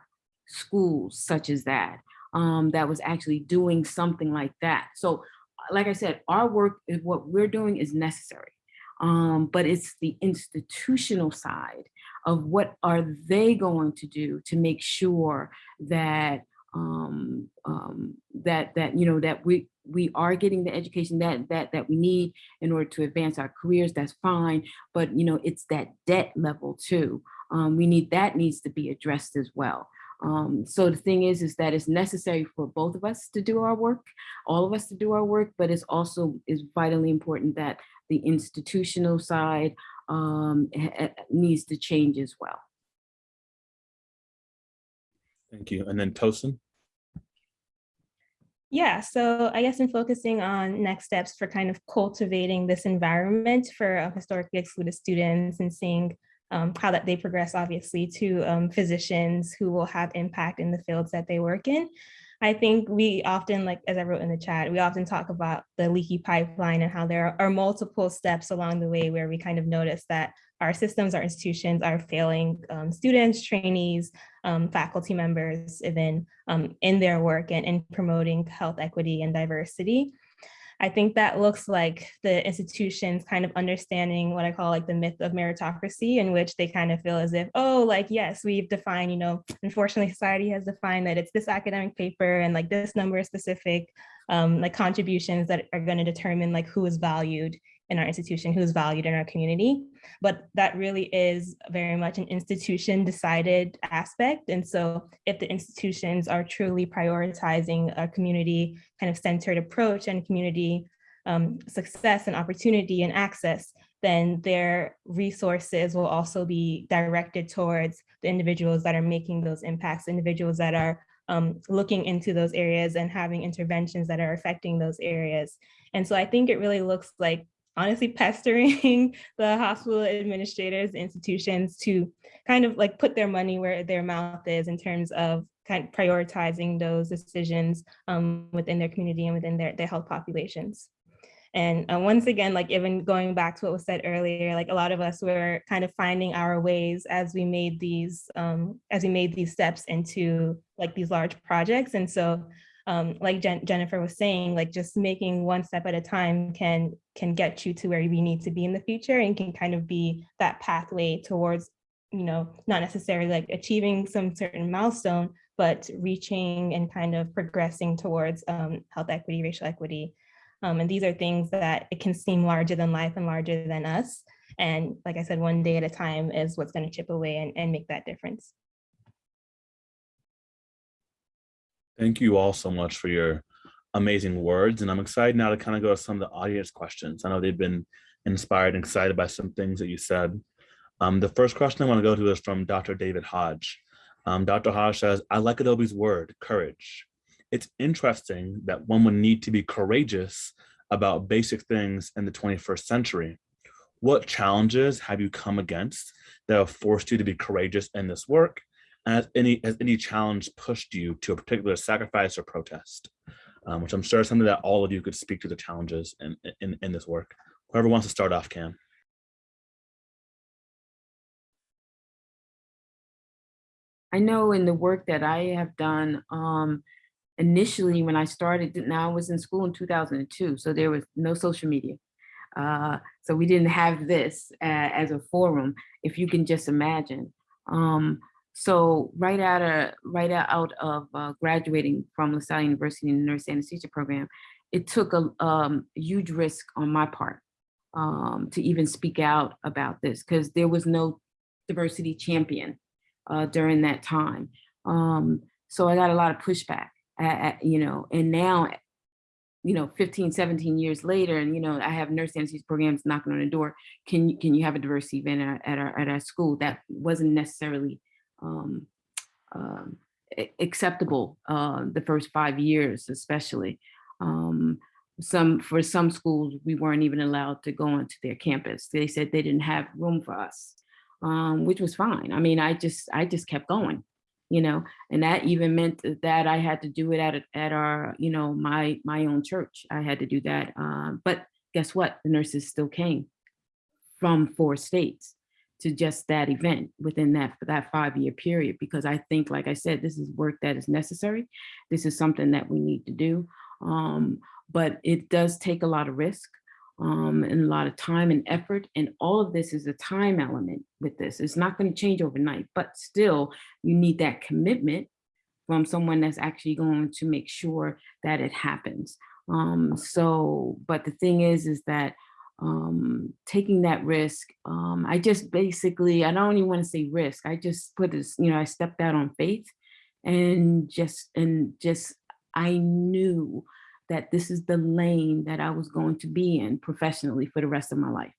Speaker 5: schools such as that um, that was actually doing something like that. So, like I said, our work is what we're doing is necessary, um, but it's the institutional side of what are they going to do to make sure that um, um, that that you know that we we are getting the education that that that we need in order to advance our careers. That's fine, but you know it's that debt level too. Um, we need that needs to be addressed as well. Um, so the thing is, is that it's necessary for both of us to do our work, all of us to do our work, but it's also is vitally important that the institutional side um, needs to change as well.
Speaker 3: Thank you. And then Tosin?
Speaker 8: Yeah, so I guess in focusing on next steps for kind of cultivating this environment for uh, historically excluded students and seeing um, how that they progress obviously to um, physicians who will have impact in the fields that they work in. I think we often, like as I wrote in the chat, we often talk about the leaky pipeline and how there are multiple steps along the way where we kind of notice that our systems, our institutions are failing um, students, trainees, um, faculty members, even um, in their work and in promoting health equity and diversity. I think that looks like the institutions kind of understanding what I call like the myth of meritocracy, in which they kind of feel as if, oh, like, yes, we've defined, you know, unfortunately, society has defined that it's this academic paper and like this number of specific um, like contributions that are going to determine like who is valued in our institution, who is valued in our community. But that really is very much an institution decided aspect. And so if the institutions are truly prioritizing a community kind of centered approach and community um, success and opportunity and access, then their resources will also be directed towards the individuals that are making those impacts, individuals that are um, looking into those areas and having interventions that are affecting those areas. And so I think it really looks like honestly pestering the hospital administrators, institutions to kind of like put their money where their mouth is in terms of kind of prioritizing those decisions um, within their community and within their, their health populations. And uh, once again, like even going back to what was said earlier, like a lot of us were kind of finding our ways as we made these, um, as we made these steps into like these large projects. And so um, like Jen Jennifer was saying, like just making one step at a time can can get you to where we need to be in the future and can kind of be that pathway towards, you know, not necessarily like achieving some certain milestone, but reaching and kind of progressing towards um, health equity, racial equity. Um, and these are things that it can seem larger than life and larger than us. And like I said, one day at a time is what's going to chip away and, and make that difference.
Speaker 3: Thank you all so much for your amazing words. And I'm excited now to kind of go to some of the audience questions. I know they've been inspired and excited by some things that you said. Um, the first question I want to go to is from Dr. David Hodge. Um, Dr. Hodge says, I like Adobe's word, courage. It's interesting that one would need to be courageous about basic things in the 21st century. What challenges have you come against that have forced you to be courageous in this work? Has any, has any challenge pushed you to a particular sacrifice or protest? Um, which I'm sure is something that all of you could speak to the challenges in, in, in this work. Whoever wants to start off can.
Speaker 5: I know in the work that I have done, um, initially when I started, now I was in school in 2002, so there was no social media. Uh, so we didn't have this uh, as a forum, if you can just imagine. Um, so right out of right out of uh, graduating from LaSalle University in the nurse anesthesia program, it took a um, huge risk on my part um, to even speak out about this because there was no diversity champion uh, during that time. Um, so I got a lot of pushback, at, at, you know, and now, you know, 15, 17 years later, and, you know, I have nurse anesthesia programs knocking on the door. Can you, can you have a diversity event at, at, our, at our school? That wasn't necessarily um, um, acceptable uh, the first five years, especially. Um, some for some schools, we weren't even allowed to go onto their campus. They said they didn't have room for us, um, which was fine. I mean, I just I just kept going, you know, and that even meant that I had to do it at at our, you know, my my own church. I had to do that. Um, but guess what? The nurses still came from four states to just that event within that that five year period because I think like I said this is work that is necessary. This is something that we need to do um, but it does take a lot of risk um, and a lot of time and effort and all of this is a time element with this. It's not going to change overnight but still you need that commitment from someone that's actually going to make sure that it happens. Um, so but the thing is is that um, taking that risk. Um, I just basically, I don't even want to say risk. I just put this, you know, I stepped out on faith and just, and just, I knew that this is the lane that I was going to be in professionally for the rest of my life.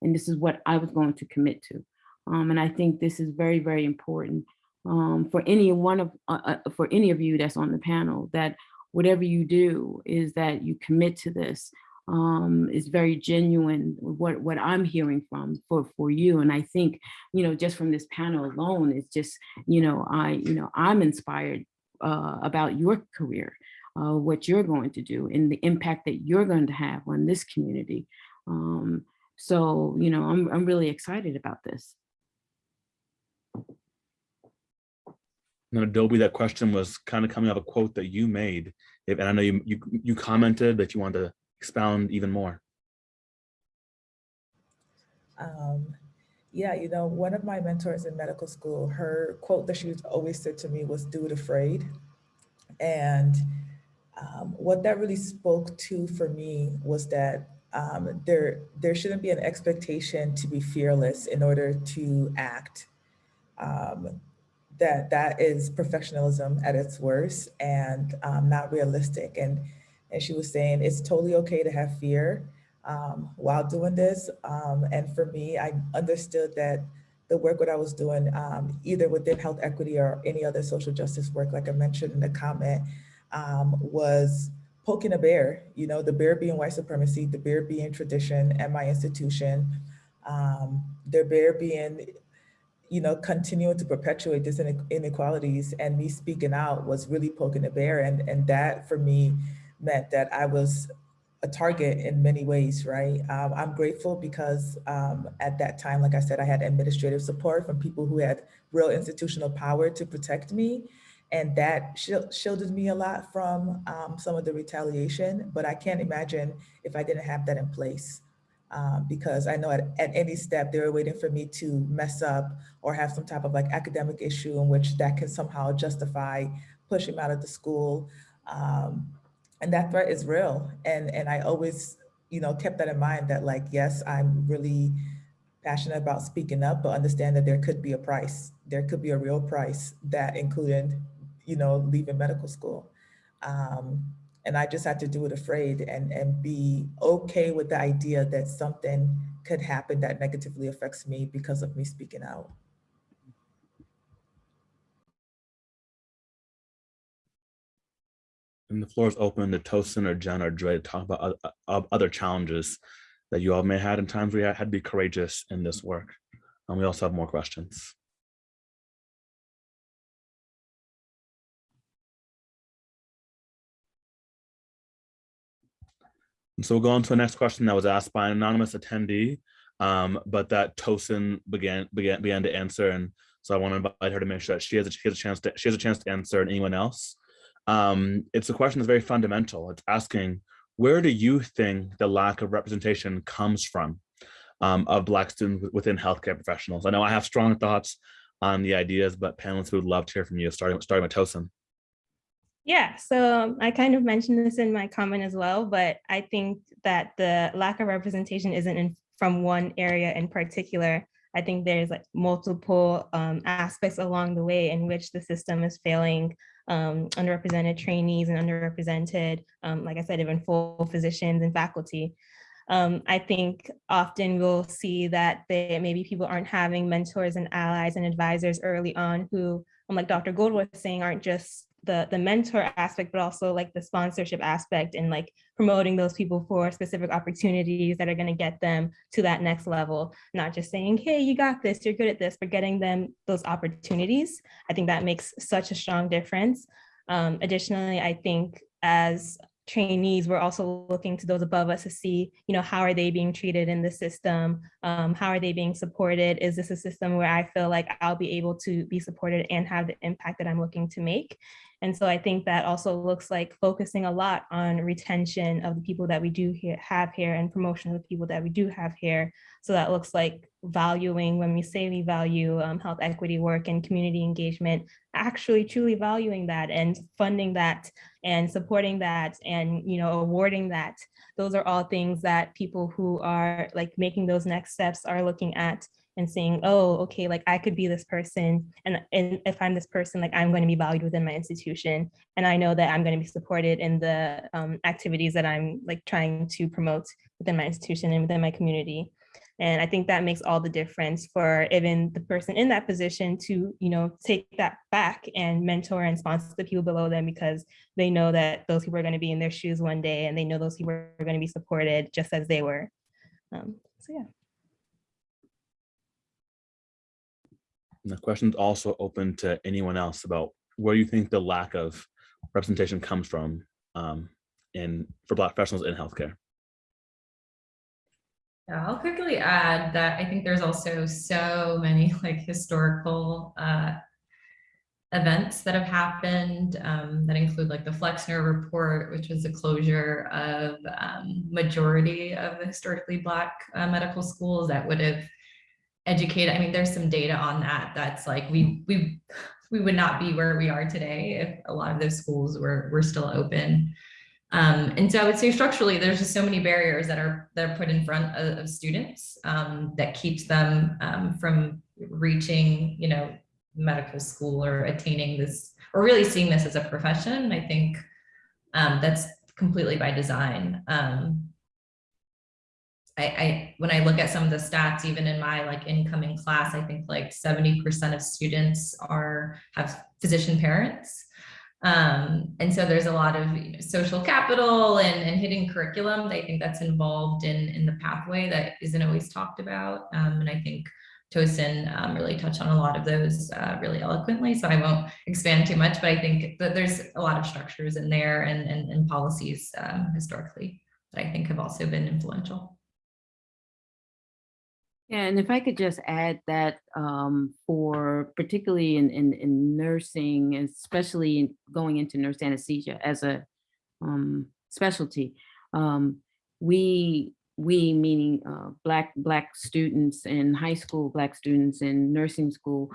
Speaker 5: And this is what I was going to commit to. Um, and I think this is very, very important um, for any one of, uh, uh, for any of you that's on the panel, that whatever you do is that you commit to this um, is very genuine what, what I'm hearing from for, for you. And I think, you know, just from this panel alone, it's just, you know, I, you know, I'm inspired uh, about your career, uh, what you're going to do and the impact that you're going to have on this community. Um, so, you know, I'm, I'm really excited about this.
Speaker 3: Now, Adobe, that question was kind of coming out of a quote that you made. And I know you, you, you commented that you wanted to expound even more?
Speaker 6: Um, yeah, you know, one of my mentors in medical school, her quote that she always said to me was do it afraid. And um, what that really spoke to for me was that um, there, there shouldn't be an expectation to be fearless in order to act. Um, that that is professionalism at its worst and um, not realistic. And and she was saying it's totally okay to have fear um, while doing this. Um, and for me, I understood that the work that I was doing, um, either within health equity or any other social justice work, like I mentioned in the comment, um, was poking a bear, you know, the bear being white supremacy, the bear being tradition at my institution, um, the bear being, you know, continuing to perpetuate these inequalities and me speaking out was really poking a bear. And, and that for me meant that I was a target in many ways, right? Um, I'm grateful because um, at that time, like I said, I had administrative support from people who had real institutional power to protect me. And that shielded me a lot from um, some of the retaliation, but I can't imagine if I didn't have that in place. Um, because I know at, at any step they were waiting for me to mess up or have some type of like academic issue in which that can somehow justify pushing me out of the school. Um, and that threat is real. And, and I always, you know, kept that in mind that like, yes, I'm really passionate about speaking up, but understand that there could be a price. There could be a real price that included, you know, leaving medical school. Um, and I just had to do it afraid and, and be okay with the idea that something could happen that negatively affects me because of me speaking out.
Speaker 3: And the floor is open to Tosin or Jen or Dre to talk about oth- other challenges that you all may have had in times you had to be courageous in this work. And we also have more questions. And so we'll go on to the next question that was asked by an anonymous attendee, um, but that Tosin began began began to answer. And so I want to invite her to make sure that she has a, she has a chance to she has a chance to answer and anyone else. Um, it's a question that's very fundamental. It's asking, where do you think the lack of representation comes from um, of Black students within healthcare professionals? I know I have strong thoughts on the ideas, but panelists would love to hear from you, starting, starting with Tosin.
Speaker 8: Yeah, so um, I kind of mentioned this in my comment as well, but I think that the lack of representation isn't in, from one area in particular. I think there's like multiple um, aspects along the way in which the system is failing um, underrepresented trainees and underrepresented, um, like I said, even full physicians and faculty. Um, I think often we'll see that they, maybe people aren't having mentors and allies and advisors early on who, um, like Dr. Gould was saying, aren't just the, the mentor aspect, but also like the sponsorship aspect and like promoting those people for specific opportunities that are going to get them to that next level, not just saying, hey, you got this, you're good at this, but getting them those opportunities. I think that makes such a strong difference. Um, additionally, I think as trainees, we're also looking to those above us to see, you know, how are they being treated in the system? Um, how are they being supported? Is this a system where I feel like I'll be able to be supported and have the impact that I'm looking to make? And so I think that also looks like focusing a lot on retention of the people that we do here, have here and promotion of the people that we do have here. So that looks like valuing when we say we value um, health equity work and community engagement, actually truly valuing that and funding that and supporting that and you know awarding that. Those are all things that people who are like making those next steps are looking at and saying, oh, okay, like I could be this person. And, and if I'm this person, like I'm going to be valued within my institution. And I know that I'm going to be supported in the um, activities that I'm like trying to promote within my institution and within my community. And I think that makes all the difference for even the person in that position to, you know, take that back and mentor and sponsor the people below them because they know that those people are going to be in their shoes one day and they know those people are going to be supported just as they were. Um, so yeah.
Speaker 3: And the question's also open to anyone else about where you think the lack of representation comes from um, in for Black professionals in healthcare.
Speaker 4: Yeah, I'll quickly add that I think there's also so many like historical uh, events that have happened um, that include like the Flexner report, which was the closure of um, majority of the historically Black uh, medical schools that would have educated. I mean, there's some data on that. That's like we we we would not be where we are today if a lot of those schools were were still open. Um, and so I would say structurally, there's just so many barriers that are that are put in front of, of students um, that keeps them um, from reaching, you know, medical school or attaining this, or really seeing this as a profession. I think um, that's completely by design. Um, I, I, when I look at some of the stats, even in my like incoming class, I think like 70% of students are have physician parents. Um, and so there's a lot of you know, social capital and, and hidden curriculum. that I think that's involved in, in the pathway that isn't always talked about. Um, and I think Tosin um, really touched on a lot of those uh, really eloquently, so I won't expand too much, but I think that there's a lot of structures in there and, and, and policies um, historically that I think have also been influential.
Speaker 5: Yeah, and if I could just add that um, for particularly in, in, in nursing, especially going into nurse anesthesia as a um, specialty, um, we we meaning uh, black black students in high school, black students in nursing school.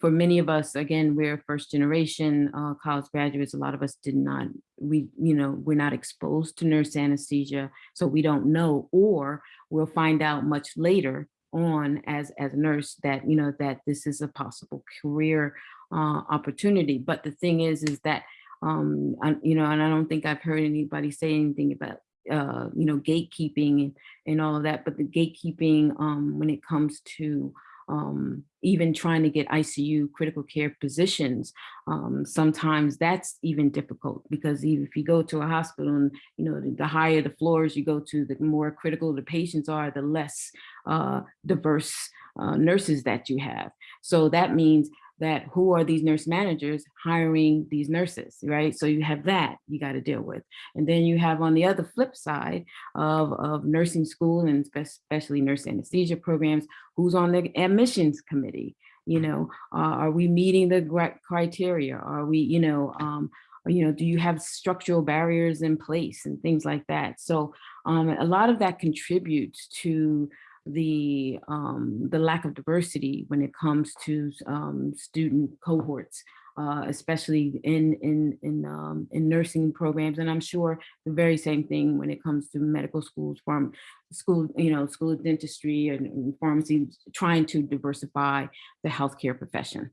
Speaker 5: For many of us, again, we're first generation uh, college graduates. A lot of us did not, we, you know, we're not exposed to nurse anesthesia, so we don't know, or we'll find out much later on as, as a nurse that, you know, that this is a possible career uh, opportunity. But the thing is, is that, um, I, you know, and I don't think I've heard anybody say anything about uh, you know, gatekeeping and, and all of that, but the gatekeeping um, when it comes to um, even trying to get ICU critical care positions, um, sometimes that's even difficult because even if you go to a hospital and, you know, the, the higher the floors you go to, the more critical the patients are, the less uh, diverse uh, nurses that you have. So that means that who are these nurse managers hiring these nurses, right? So you have that you got to deal with. And then you have on the other flip side of, of nursing school and especially nurse anesthesia programs, who's on the admissions committee? You know, uh, are we meeting the criteria? Are we, you know, um, you know, do you have structural barriers in place and things like that? So um, a lot of that contributes to the um, the lack of diversity when it comes to um, student cohorts, uh, especially in in in um, in nursing programs, and I'm sure the very same thing when it comes to medical schools, farm school, you know, school of dentistry and, and pharmacy, trying to diversify the healthcare profession.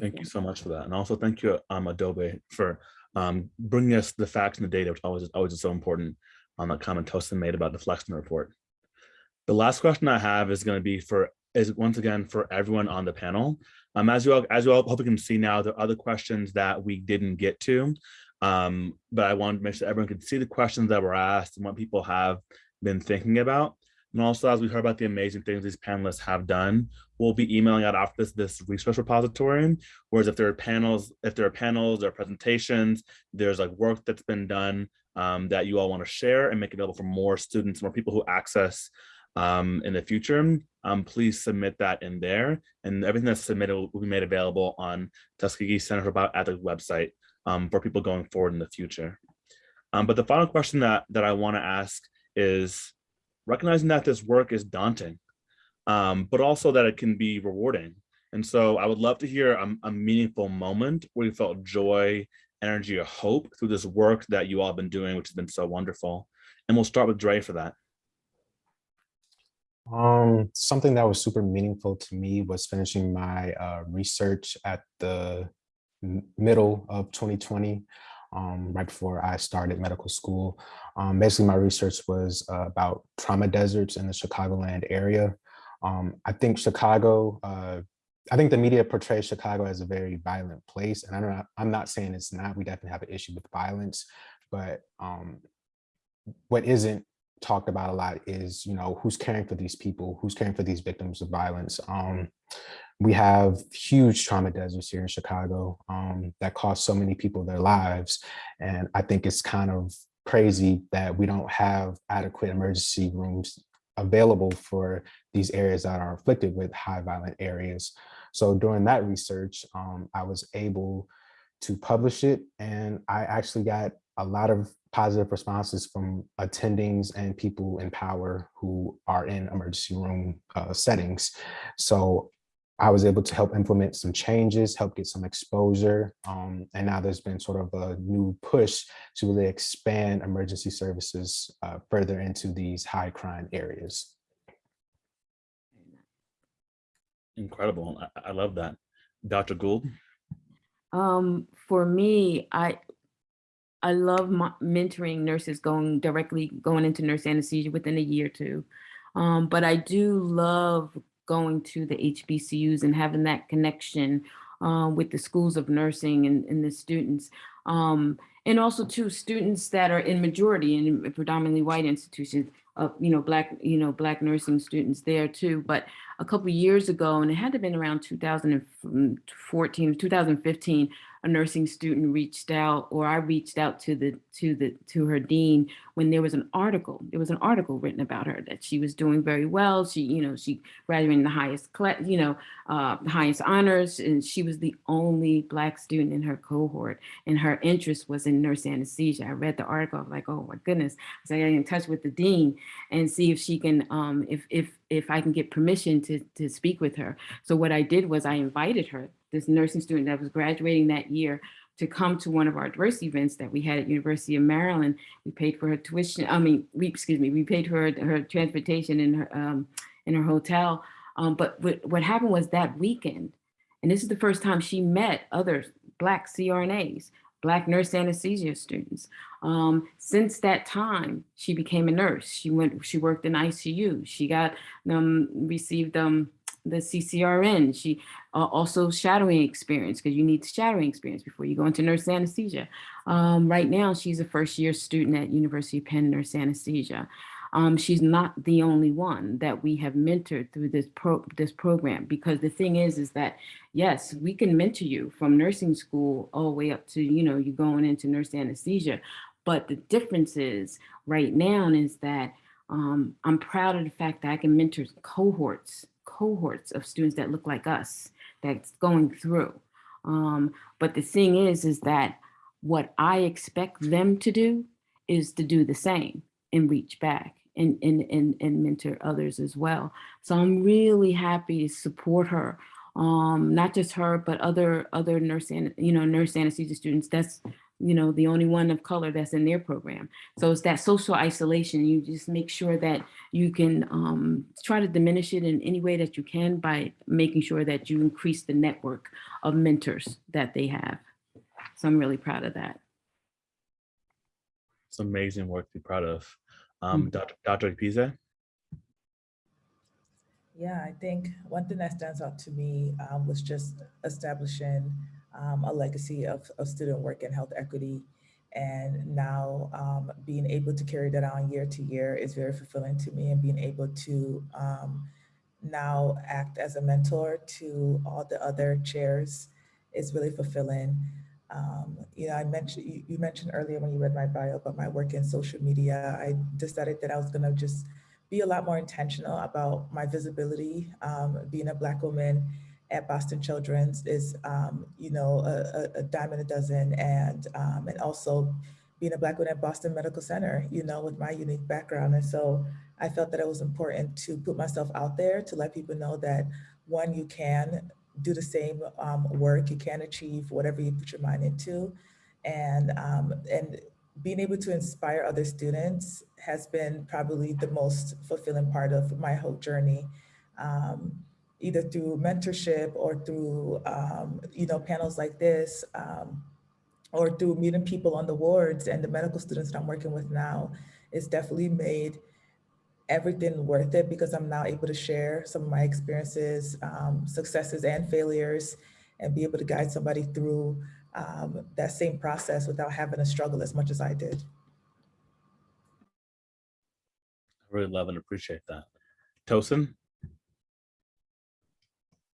Speaker 3: Thank you so much for that. And also thank you, um, Adobe, for um, bringing us the facts and the data, which always, always is so important on that comment Tosin made about the Flexner report. The last question I have is going to be for is once again for everyone on the panel. Um, as you all as you all hope you can see now, there are other questions that we didn't get to, um, but I wanted to make sure everyone could see the questions that were asked and what people have been thinking about. And also, as we heard about the amazing things these panelists have done, we'll be emailing out after this this resource repository. Whereas if there are panels, if there are panels or presentations, there's like work that's been done um, that you all want to share and make available for more students, more people who access um, in the future, um, please submit that in there. And everything that's submitted will be made available on Tuskegee Center for Bioethics website um, for people going forward in the future. Um, but the final question that, that I want to ask is recognizing that this work is daunting, um, but also that it can be rewarding. And so I would love to hear a, a meaningful moment where you felt joy energy of hope through this work that you all have been doing, which has been so wonderful. And we'll start with Dre for that.
Speaker 7: Um, something that was super meaningful to me was finishing my uh, research at the middle of 2020, um, right before I started medical school. Um, basically, my research was uh, about trauma deserts in the Chicagoland area. Um, I think Chicago uh, I think the media portrays Chicago as a very violent place, and I'm not, I'm not saying it's not. We definitely have an issue with violence, but um, what isn't talked about a lot is, you know, who's caring for these people, who's caring for these victims of violence. Um, we have huge trauma deserts here in Chicago um, that cost so many people their lives, and I think it's kind of crazy that we don't have adequate emergency rooms available for these areas that are afflicted with high violent areas. So during that research, um, I was able to publish it and I actually got a lot of positive responses from attendings and people in power who are in emergency room uh, settings. So I was able to help implement some changes, help get some exposure. Um, and now there's been sort of a new push to really expand emergency services uh, further into these high crime areas.
Speaker 3: Incredible. I, I love that. Dr. Gould?
Speaker 5: Um, for me, I I love mentoring nurses going directly going into nurse anesthesia within a year or two. Um, but I do love going to the HBCUs and having that connection uh, with the schools of nursing and, and the students. Um, and also to students that are in majority in predominantly white institutions, uh, you know, black, you know, black nursing students there too. But a couple years ago, and it had to have been around 2014, 2015, a nursing student reached out, or I reached out to the to the to her dean when there was an article. There was an article written about her that she was doing very well. She, you know, she graduated in the highest, class, you know, uh, highest honors, and she was the only black student in her cohort. And her interest was in nurse anesthesia. I read the article. I was like, oh my goodness. So I got in touch with the dean and see if she can, um, if if if I can get permission to to speak with her. So what I did was I invited her this nursing student that was graduating that year to come to one of our diversity events that we had at University of Maryland. We paid for her tuition. I mean, we excuse me, we paid for her, her transportation in her um, in her hotel. Um, but what, what happened was that weekend, and this is the first time she met other Black CRNAs, Black nurse anesthesia students. Um, since that time, she became a nurse. She went, she worked in ICU. She got, um, received um, the CCRN. She uh, also shadowing experience because you need shadowing experience before you go into nurse anesthesia. Um, right now, she's a first year student at University of Penn Nurse Anesthesia. Um, she's not the only one that we have mentored through this pro this program because the thing is is that yes we can mentor you from nursing school all the way up to you know you going into nurse anesthesia but the difference is right now is that um, I'm proud of the fact that I can mentor cohorts cohorts of students that look like us that's going through. Um, but the thing is, is that what I expect them to do is to do the same and reach back and, and, and, and mentor others as well. So I'm really happy to support her. Um, not just her, but other other nurse and you know nurse anesthesia students. That's you know, the only one of color that's in their program. So it's that social isolation. You just make sure that you can um, try to diminish it in any way that you can by making sure that you increase the network of mentors that they have. So I'm really proud of that.
Speaker 3: It's amazing work to be proud of. Um, Dr. Dr. Pisa?
Speaker 6: Yeah, I think one thing that stands out to me um, was just establishing um, a legacy of, of student work and health equity. And now um, being able to carry that on year to year is very fulfilling to me and being able to um, now act as a mentor to all the other chairs is really fulfilling. Um, you know, I mentioned, you, mentioned earlier when you read my bio about my work in social media, I decided that I was gonna just be a lot more intentional about my visibility, um, being a Black woman at Boston Children's is, um, you know, a, a, dime a dozen, and um, and also being a Black woman at Boston Medical Center, you know, with my unique background. And so I felt that it was important to put myself out there to let people know that one, you can do the same um, work, you can achieve whatever you put your mind into, and um, and being able to inspire other students has been probably the most fulfilling part of my whole journey. Um, either through mentorship or through, um, you know, panels like this, um, or through meeting people on the wards and the medical students that I'm working with now, it's definitely made everything worth it because I'm now able to share some of my experiences, um, successes and failures, and be able to guide somebody through um, that same process without having to struggle as much as I did.
Speaker 3: I really love and appreciate that. Tosin?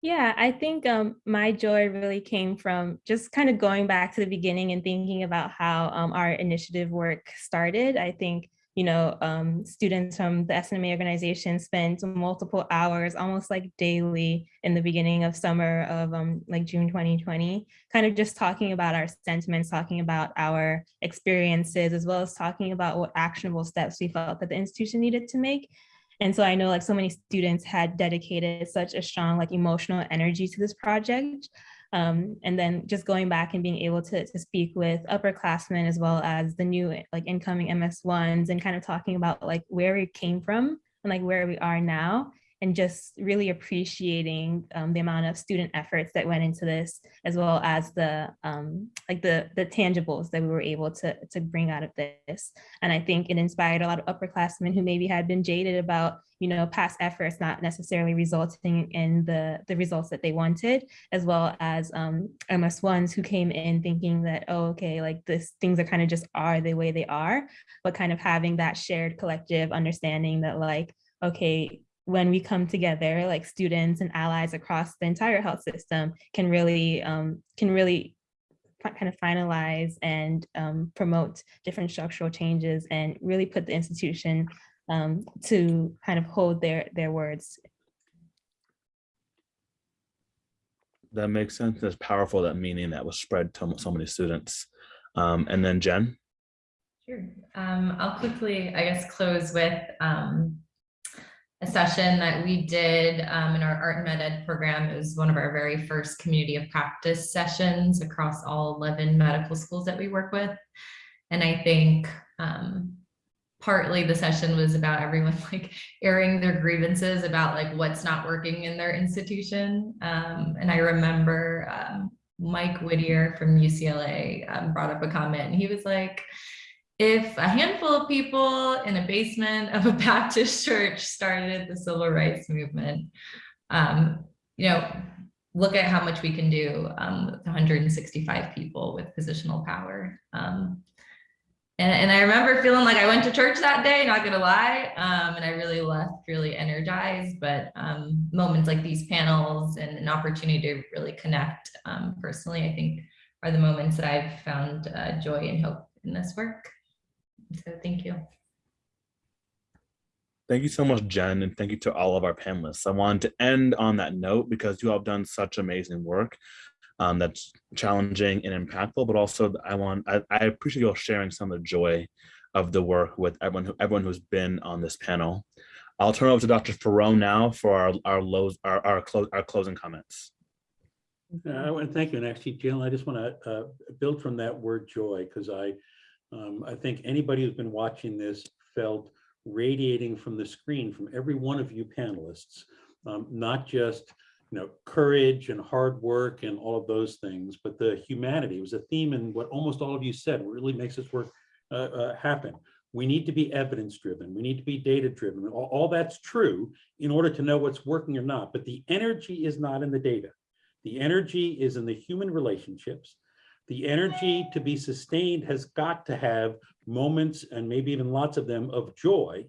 Speaker 8: Yeah, I think um, my joy really came from just kind of going back to the beginning and thinking about how um, our initiative work started. I think, you know, um, students from the SNMA organization spent multiple hours, almost like daily in the beginning of summer of um, like June 2020, kind of just talking about our sentiments, talking about our experiences, as well as talking about what actionable steps we felt that the institution needed to make. And so I know like so many students had dedicated such a strong like emotional energy to this project. Um, and then just going back and being able to, to speak with upperclassmen as well as the new like incoming MS1s and kind of talking about like where we came from and like where we are now and just really appreciating um, the amount of student efforts that went into this, as well as the um, like the the tangibles that we were able to to bring out of this. And I think it inspired a lot of upperclassmen who maybe had been jaded about you know past efforts not necessarily resulting in the the results that they wanted, as well as um, MS ones who came in thinking that oh okay like this things are kind of just are the way they are, but kind of having that shared collective understanding that like okay when we come together like students and allies across the entire health system can really um, can really kind of finalize and um, promote different structural changes and really put the institution um, to kind of hold their their words
Speaker 3: That makes sense. That's powerful, that meaning that was spread to so many students. Um, and then Jen,
Speaker 4: Sure. Um, I'll quickly, I guess, close with um, a session that we did um, in our art and med ed program. It was one of our very first community of practice sessions across all 11 medical schools that we work with. And I think um, partly the session was about everyone like airing their grievances about like what's not working in their institution. Um, and I remember um, Mike Whittier from UCLA um, brought up a comment and he was like, if a handful of people in a basement of a Baptist church started the civil rights movement, um, you know, look at how much we can do um, with 165 people with positional power. Um, and, and I remember feeling like I went to church that day, not gonna lie, um, and I really left really energized, but um, moments like these panels and an opportunity to really connect um, personally, I think are the moments that I've found uh, joy and hope in this work. So thank you.
Speaker 3: thank you so much, Jen, and thank you to all of our panelists. I wanted to end on that note because you all have done such amazing work um, that's challenging and impactful, but also I want, I, I appreciate you all sharing some of the joy of the work with everyone, who, everyone who's been on this panel. I'll turn over to Dr. Forrow now for our, our lows, our, our, close, our closing comments.
Speaker 2: Uh, I want to thank you. And actually, Jill, I just want to build from that word joy because I, um, I think anybody who's been watching this felt radiating from the screen from every one of you panelists, um, not just you know courage and hard work and all of those things, but the humanity it was a theme in what almost all of you said really makes this work uh, uh, happen. We need to be evidence driven. We need to be data driven. All, all that's true in order to know what's working or not. But the energy is not in the data. The energy is in the human relationships. The energy to be sustained has got to have moments and maybe even lots of them of joy.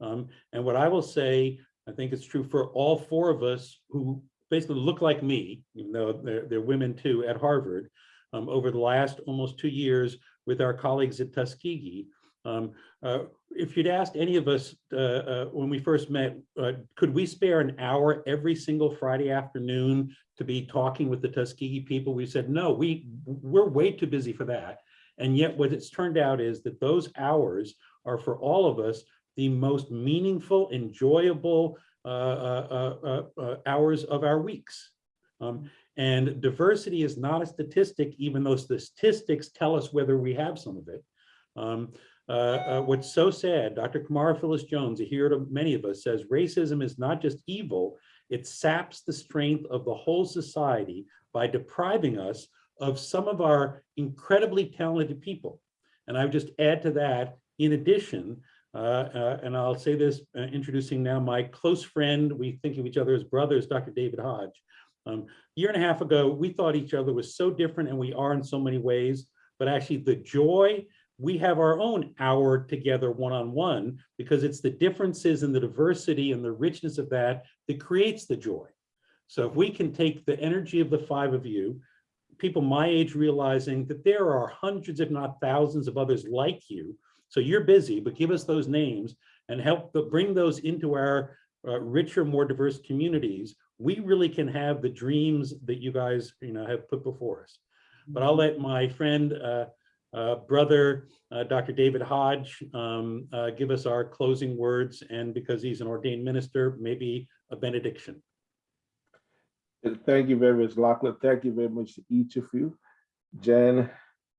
Speaker 2: Um, and what I will say, I think it's true for all four of us who basically look like me, even though they're, they're women too at Harvard, um, over the last almost two years with our colleagues at Tuskegee. Um, uh, if you'd asked any of us uh, uh, when we first met, uh, could we spare an hour every single Friday afternoon to be talking with the Tuskegee people? We said, no, we, we're way too busy for that. And yet what it's turned out is that those hours are for all of us the most meaningful, enjoyable uh, uh, hours of our weeks. Um, and diversity is not a statistic, even though statistics tell us whether we have some of it. Um, uh, uh, what's so sad, Dr. Camara Phyllis Jones, a hero to many of us, says racism is not just evil, it saps the strength of the whole society by depriving us of some of our incredibly talented people. And I would just add to that, in addition, uh, uh, and I'll say this, uh, introducing now my close friend, we think of each other as brothers, Dr. David Hodge. Um, a year and a half ago, we thought each other was so different and we are in so many ways, but actually the joy, we have our own hour together one-on-one -on -one because it's the differences and the diversity and the richness of that that creates the joy. So if we can take the energy of the five of you, people my age realizing that there are hundreds, if not thousands of others like you. So you're busy, but give us those names and help the, bring those into our uh, richer, more diverse communities. We really can have the dreams that you guys you know, have put before us. But I'll let my friend, uh, uh, brother, uh, Dr. David Hodge, um, uh, give us our closing words. And because he's an ordained minister, maybe a benediction.
Speaker 9: Thank you very much, Lachlan. Thank you very much to each of you. Jen,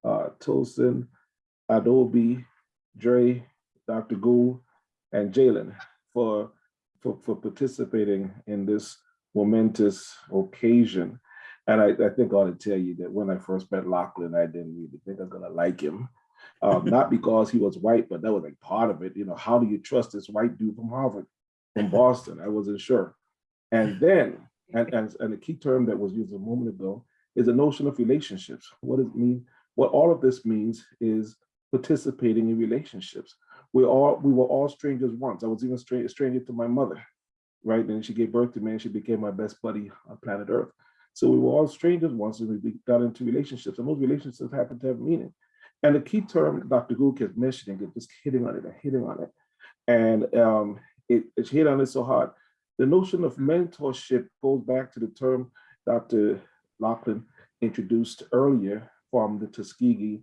Speaker 9: uh, Tosin, Adobe, Dre, Dr. Gould, and Jalen for for, for participating in this momentous occasion. And I, I think I ought to tell you that when I first met Lachlan, I didn't really think I was gonna like him. Um, not because he was white, but that was like part of it. You know, how do you trust this white dude from Harvard, from Boston? I wasn't sure. And then, and, and, and the key term that was used a moment ago is the notion of relationships. What does it mean? What all of this means is participating in relationships. We all we were all strangers once. I was even a stranger to my mother, right? And she gave birth to me and she became my best buddy on planet Earth. So we were all strangers once and we got into relationships and those relationships happen to have meaning. And the key term Dr. Gould kept mentioning, it just hitting on it and hitting on it. And um, it, it hit on it so hard. The notion of mentorship goes back to the term Dr. Lachlan introduced earlier from the Tuskegee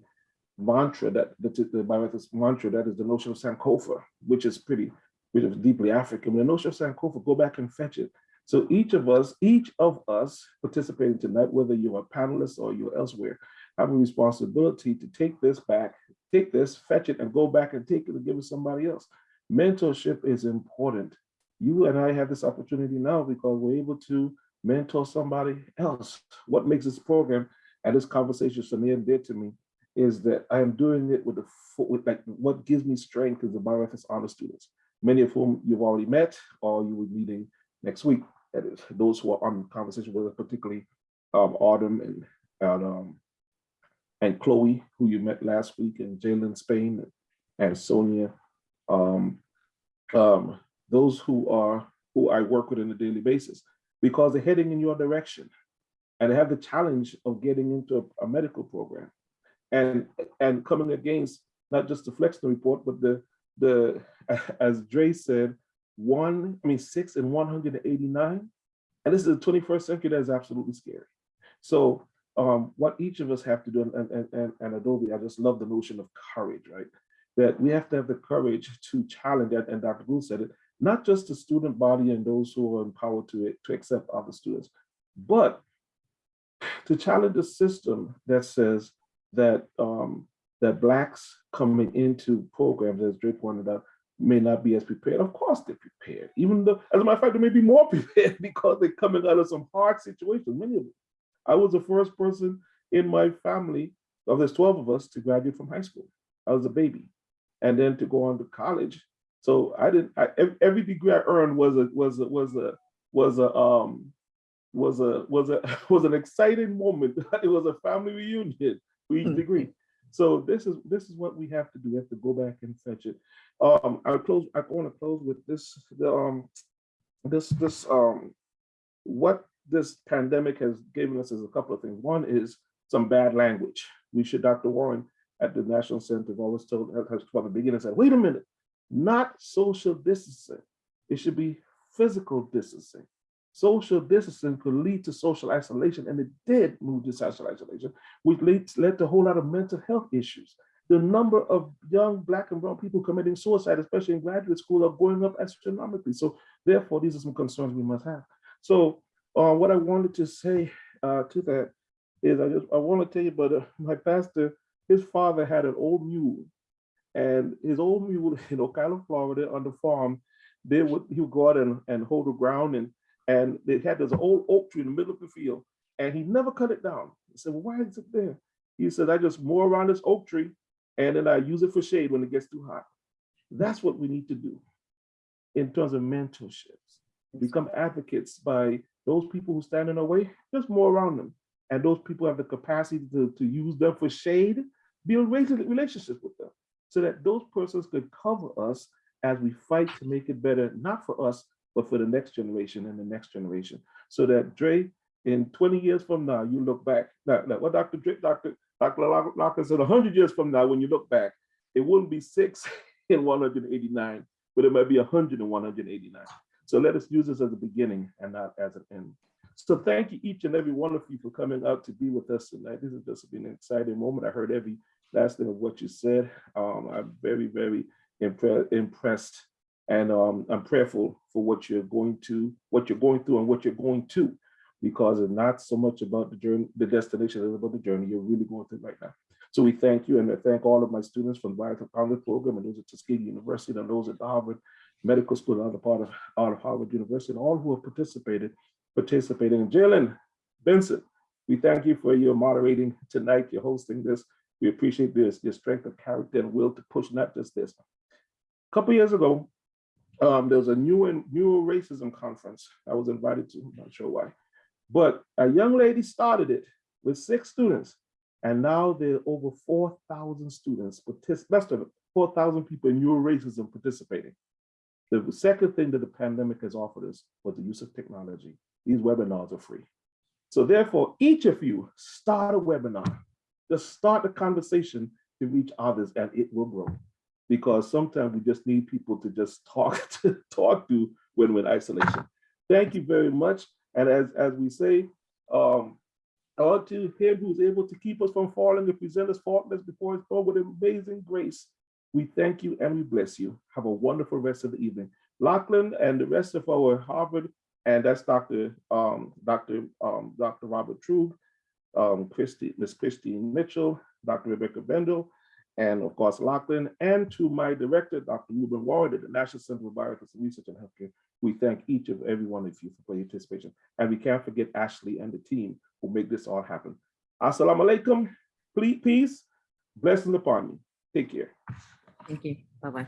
Speaker 9: mantra that the, the bioethics mantra that is the notion of Sankofa, which is pretty, which is deeply African. The notion of Sankofa, go back and fetch it. So each of us, each of us participating tonight, whether you're a panelist or you're elsewhere, have a responsibility to take this back, take this, fetch it, and go back and take it and give it to somebody else. Mentorship is important. You and I have this opportunity now because we're able to mentor somebody else. What makes this program and this conversation Samir did to me is that I am doing it with the with like what gives me strength is the bioethics honor students, many of whom you've already met or you be meeting next week. That is those who are on conversation with us, particularly um, Autumn and and, um, and Chloe, who you met last week, and Jalen Spain and Sonia. Um, um, those who are who I work with on a daily basis because they're heading in your direction and they have the challenge of getting into a, a medical program and and coming against not just the Flexner report, but the the as Dre said, one, I mean six and 189. And this is the 21st century that is absolutely scary. So um, what each of us have to do, and, and, and, and Adobe, I just love the notion of courage, right? That we have to have the courage to challenge that, and Dr. Gould said it, not just the student body and those who are empowered to, it, to accept other students, but to challenge the system that says that um, that blacks coming into programs, as Drake pointed out, may not be as prepared. Of course they're prepared. Even though, as a matter of fact, they may be more prepared because they're coming out of some hard situations, many of them. I was the first person in my family, of there's 12 of us, to graduate from high school. I was a baby. And then to go on to college. So I didn't, I, every degree I earned was a, was a, was a, was a, um, was a, was a, was an exciting moment. It was a family reunion for each degree. So this is this is what we have to do. We have to go back and fetch it. Um, I close. I want to close with this. The um, this this um, what this pandemic has given us is a couple of things. One is some bad language. We should, Dr. Warren at the National Center have always told has from the beginning said, wait a minute, not social distancing. It should be physical distancing. Social distancing could lead to social isolation, and it did move to social isolation, which led, led to a whole lot of mental health issues. The number of young Black and brown people committing suicide, especially in graduate school, are going up astronomically. So therefore, these are some concerns we must have. So uh, what I wanted to say uh, to that is I just I want to tell you about uh, my pastor, his father had an old mule, and his old mule in Ocala, Florida, on the farm, they would he would go out and, and hold the ground and and they had this old oak tree in the middle of the field, and he never cut it down. He said, well, why is it there? He said, I just mow around this oak tree, and then I use it for shade when it gets too hot. That's what we need to do in terms of mentorships. Become advocates by those people who stand in our way, just mow around them. And those people have the capacity to, to use them for shade, build relationships with them so that those persons could cover us as we fight to make it better, not for us, but for the next generation and the next generation. So that Dre, in 20 years from now, you look back, now, now what Dr. Dre, Dr. Dr. Locker said 100 years from now, when you look back, it wouldn't be six in 189, but it might be 100 in 189. So let us use this as a beginning and not as an end. So thank you each and every one of you for coming out to be with us tonight. This has just been an exciting moment. I heard every last thing of what you said. Um, I'm very, very impre impressed and um, I'm prayerful for what you're going to, what you're going through and what you're going to, because it's not so much about the journey, the destination, it's about the journey you're really going through right now. So we thank you and I thank all of my students from the Biotic Congress program and those at Tuskegee University and those at Harvard Medical School, another part of, out of Harvard University, and all who have participated, participating. And Jalen Benson, we thank you for your moderating tonight, your hosting this. We appreciate this, your strength of character and will to push not just this. A Couple years ago, um, there was a new and new racism conference I was invited to, I'm not sure why. But a young lady started it with six students. And now there are over 4,000 students, less than 4,000 people in neuro racism participating. The second thing that the pandemic has offered us was the use of technology. These webinars are free. So therefore, each of you start a webinar. Just start a conversation to reach others and it will grow. Because sometimes we just need people to just talk to talk to when we're in isolation. Thank you very much. And as, as we say, um, all to him who's able to keep us from falling and present us faultless before his throne with amazing grace. We thank you and we bless you. Have a wonderful rest of the evening. Lachlan and the rest of our Harvard, and that's Dr. Um, Dr. Um, Dr. Robert Truog, um, Christy, Miss Christine Mitchell, Dr. Rebecca Brendel, and of course Lachlan, and to my director, Dr. Rueben Warren at the National Center for Bioethics and Research in Healthcare. We thank each and every one of you for your participation. And we can't forget Ashley and the team who make this all happen. Assalamu alaikum, peace, blessing upon you. Take care.
Speaker 5: Thank you. Bye-bye.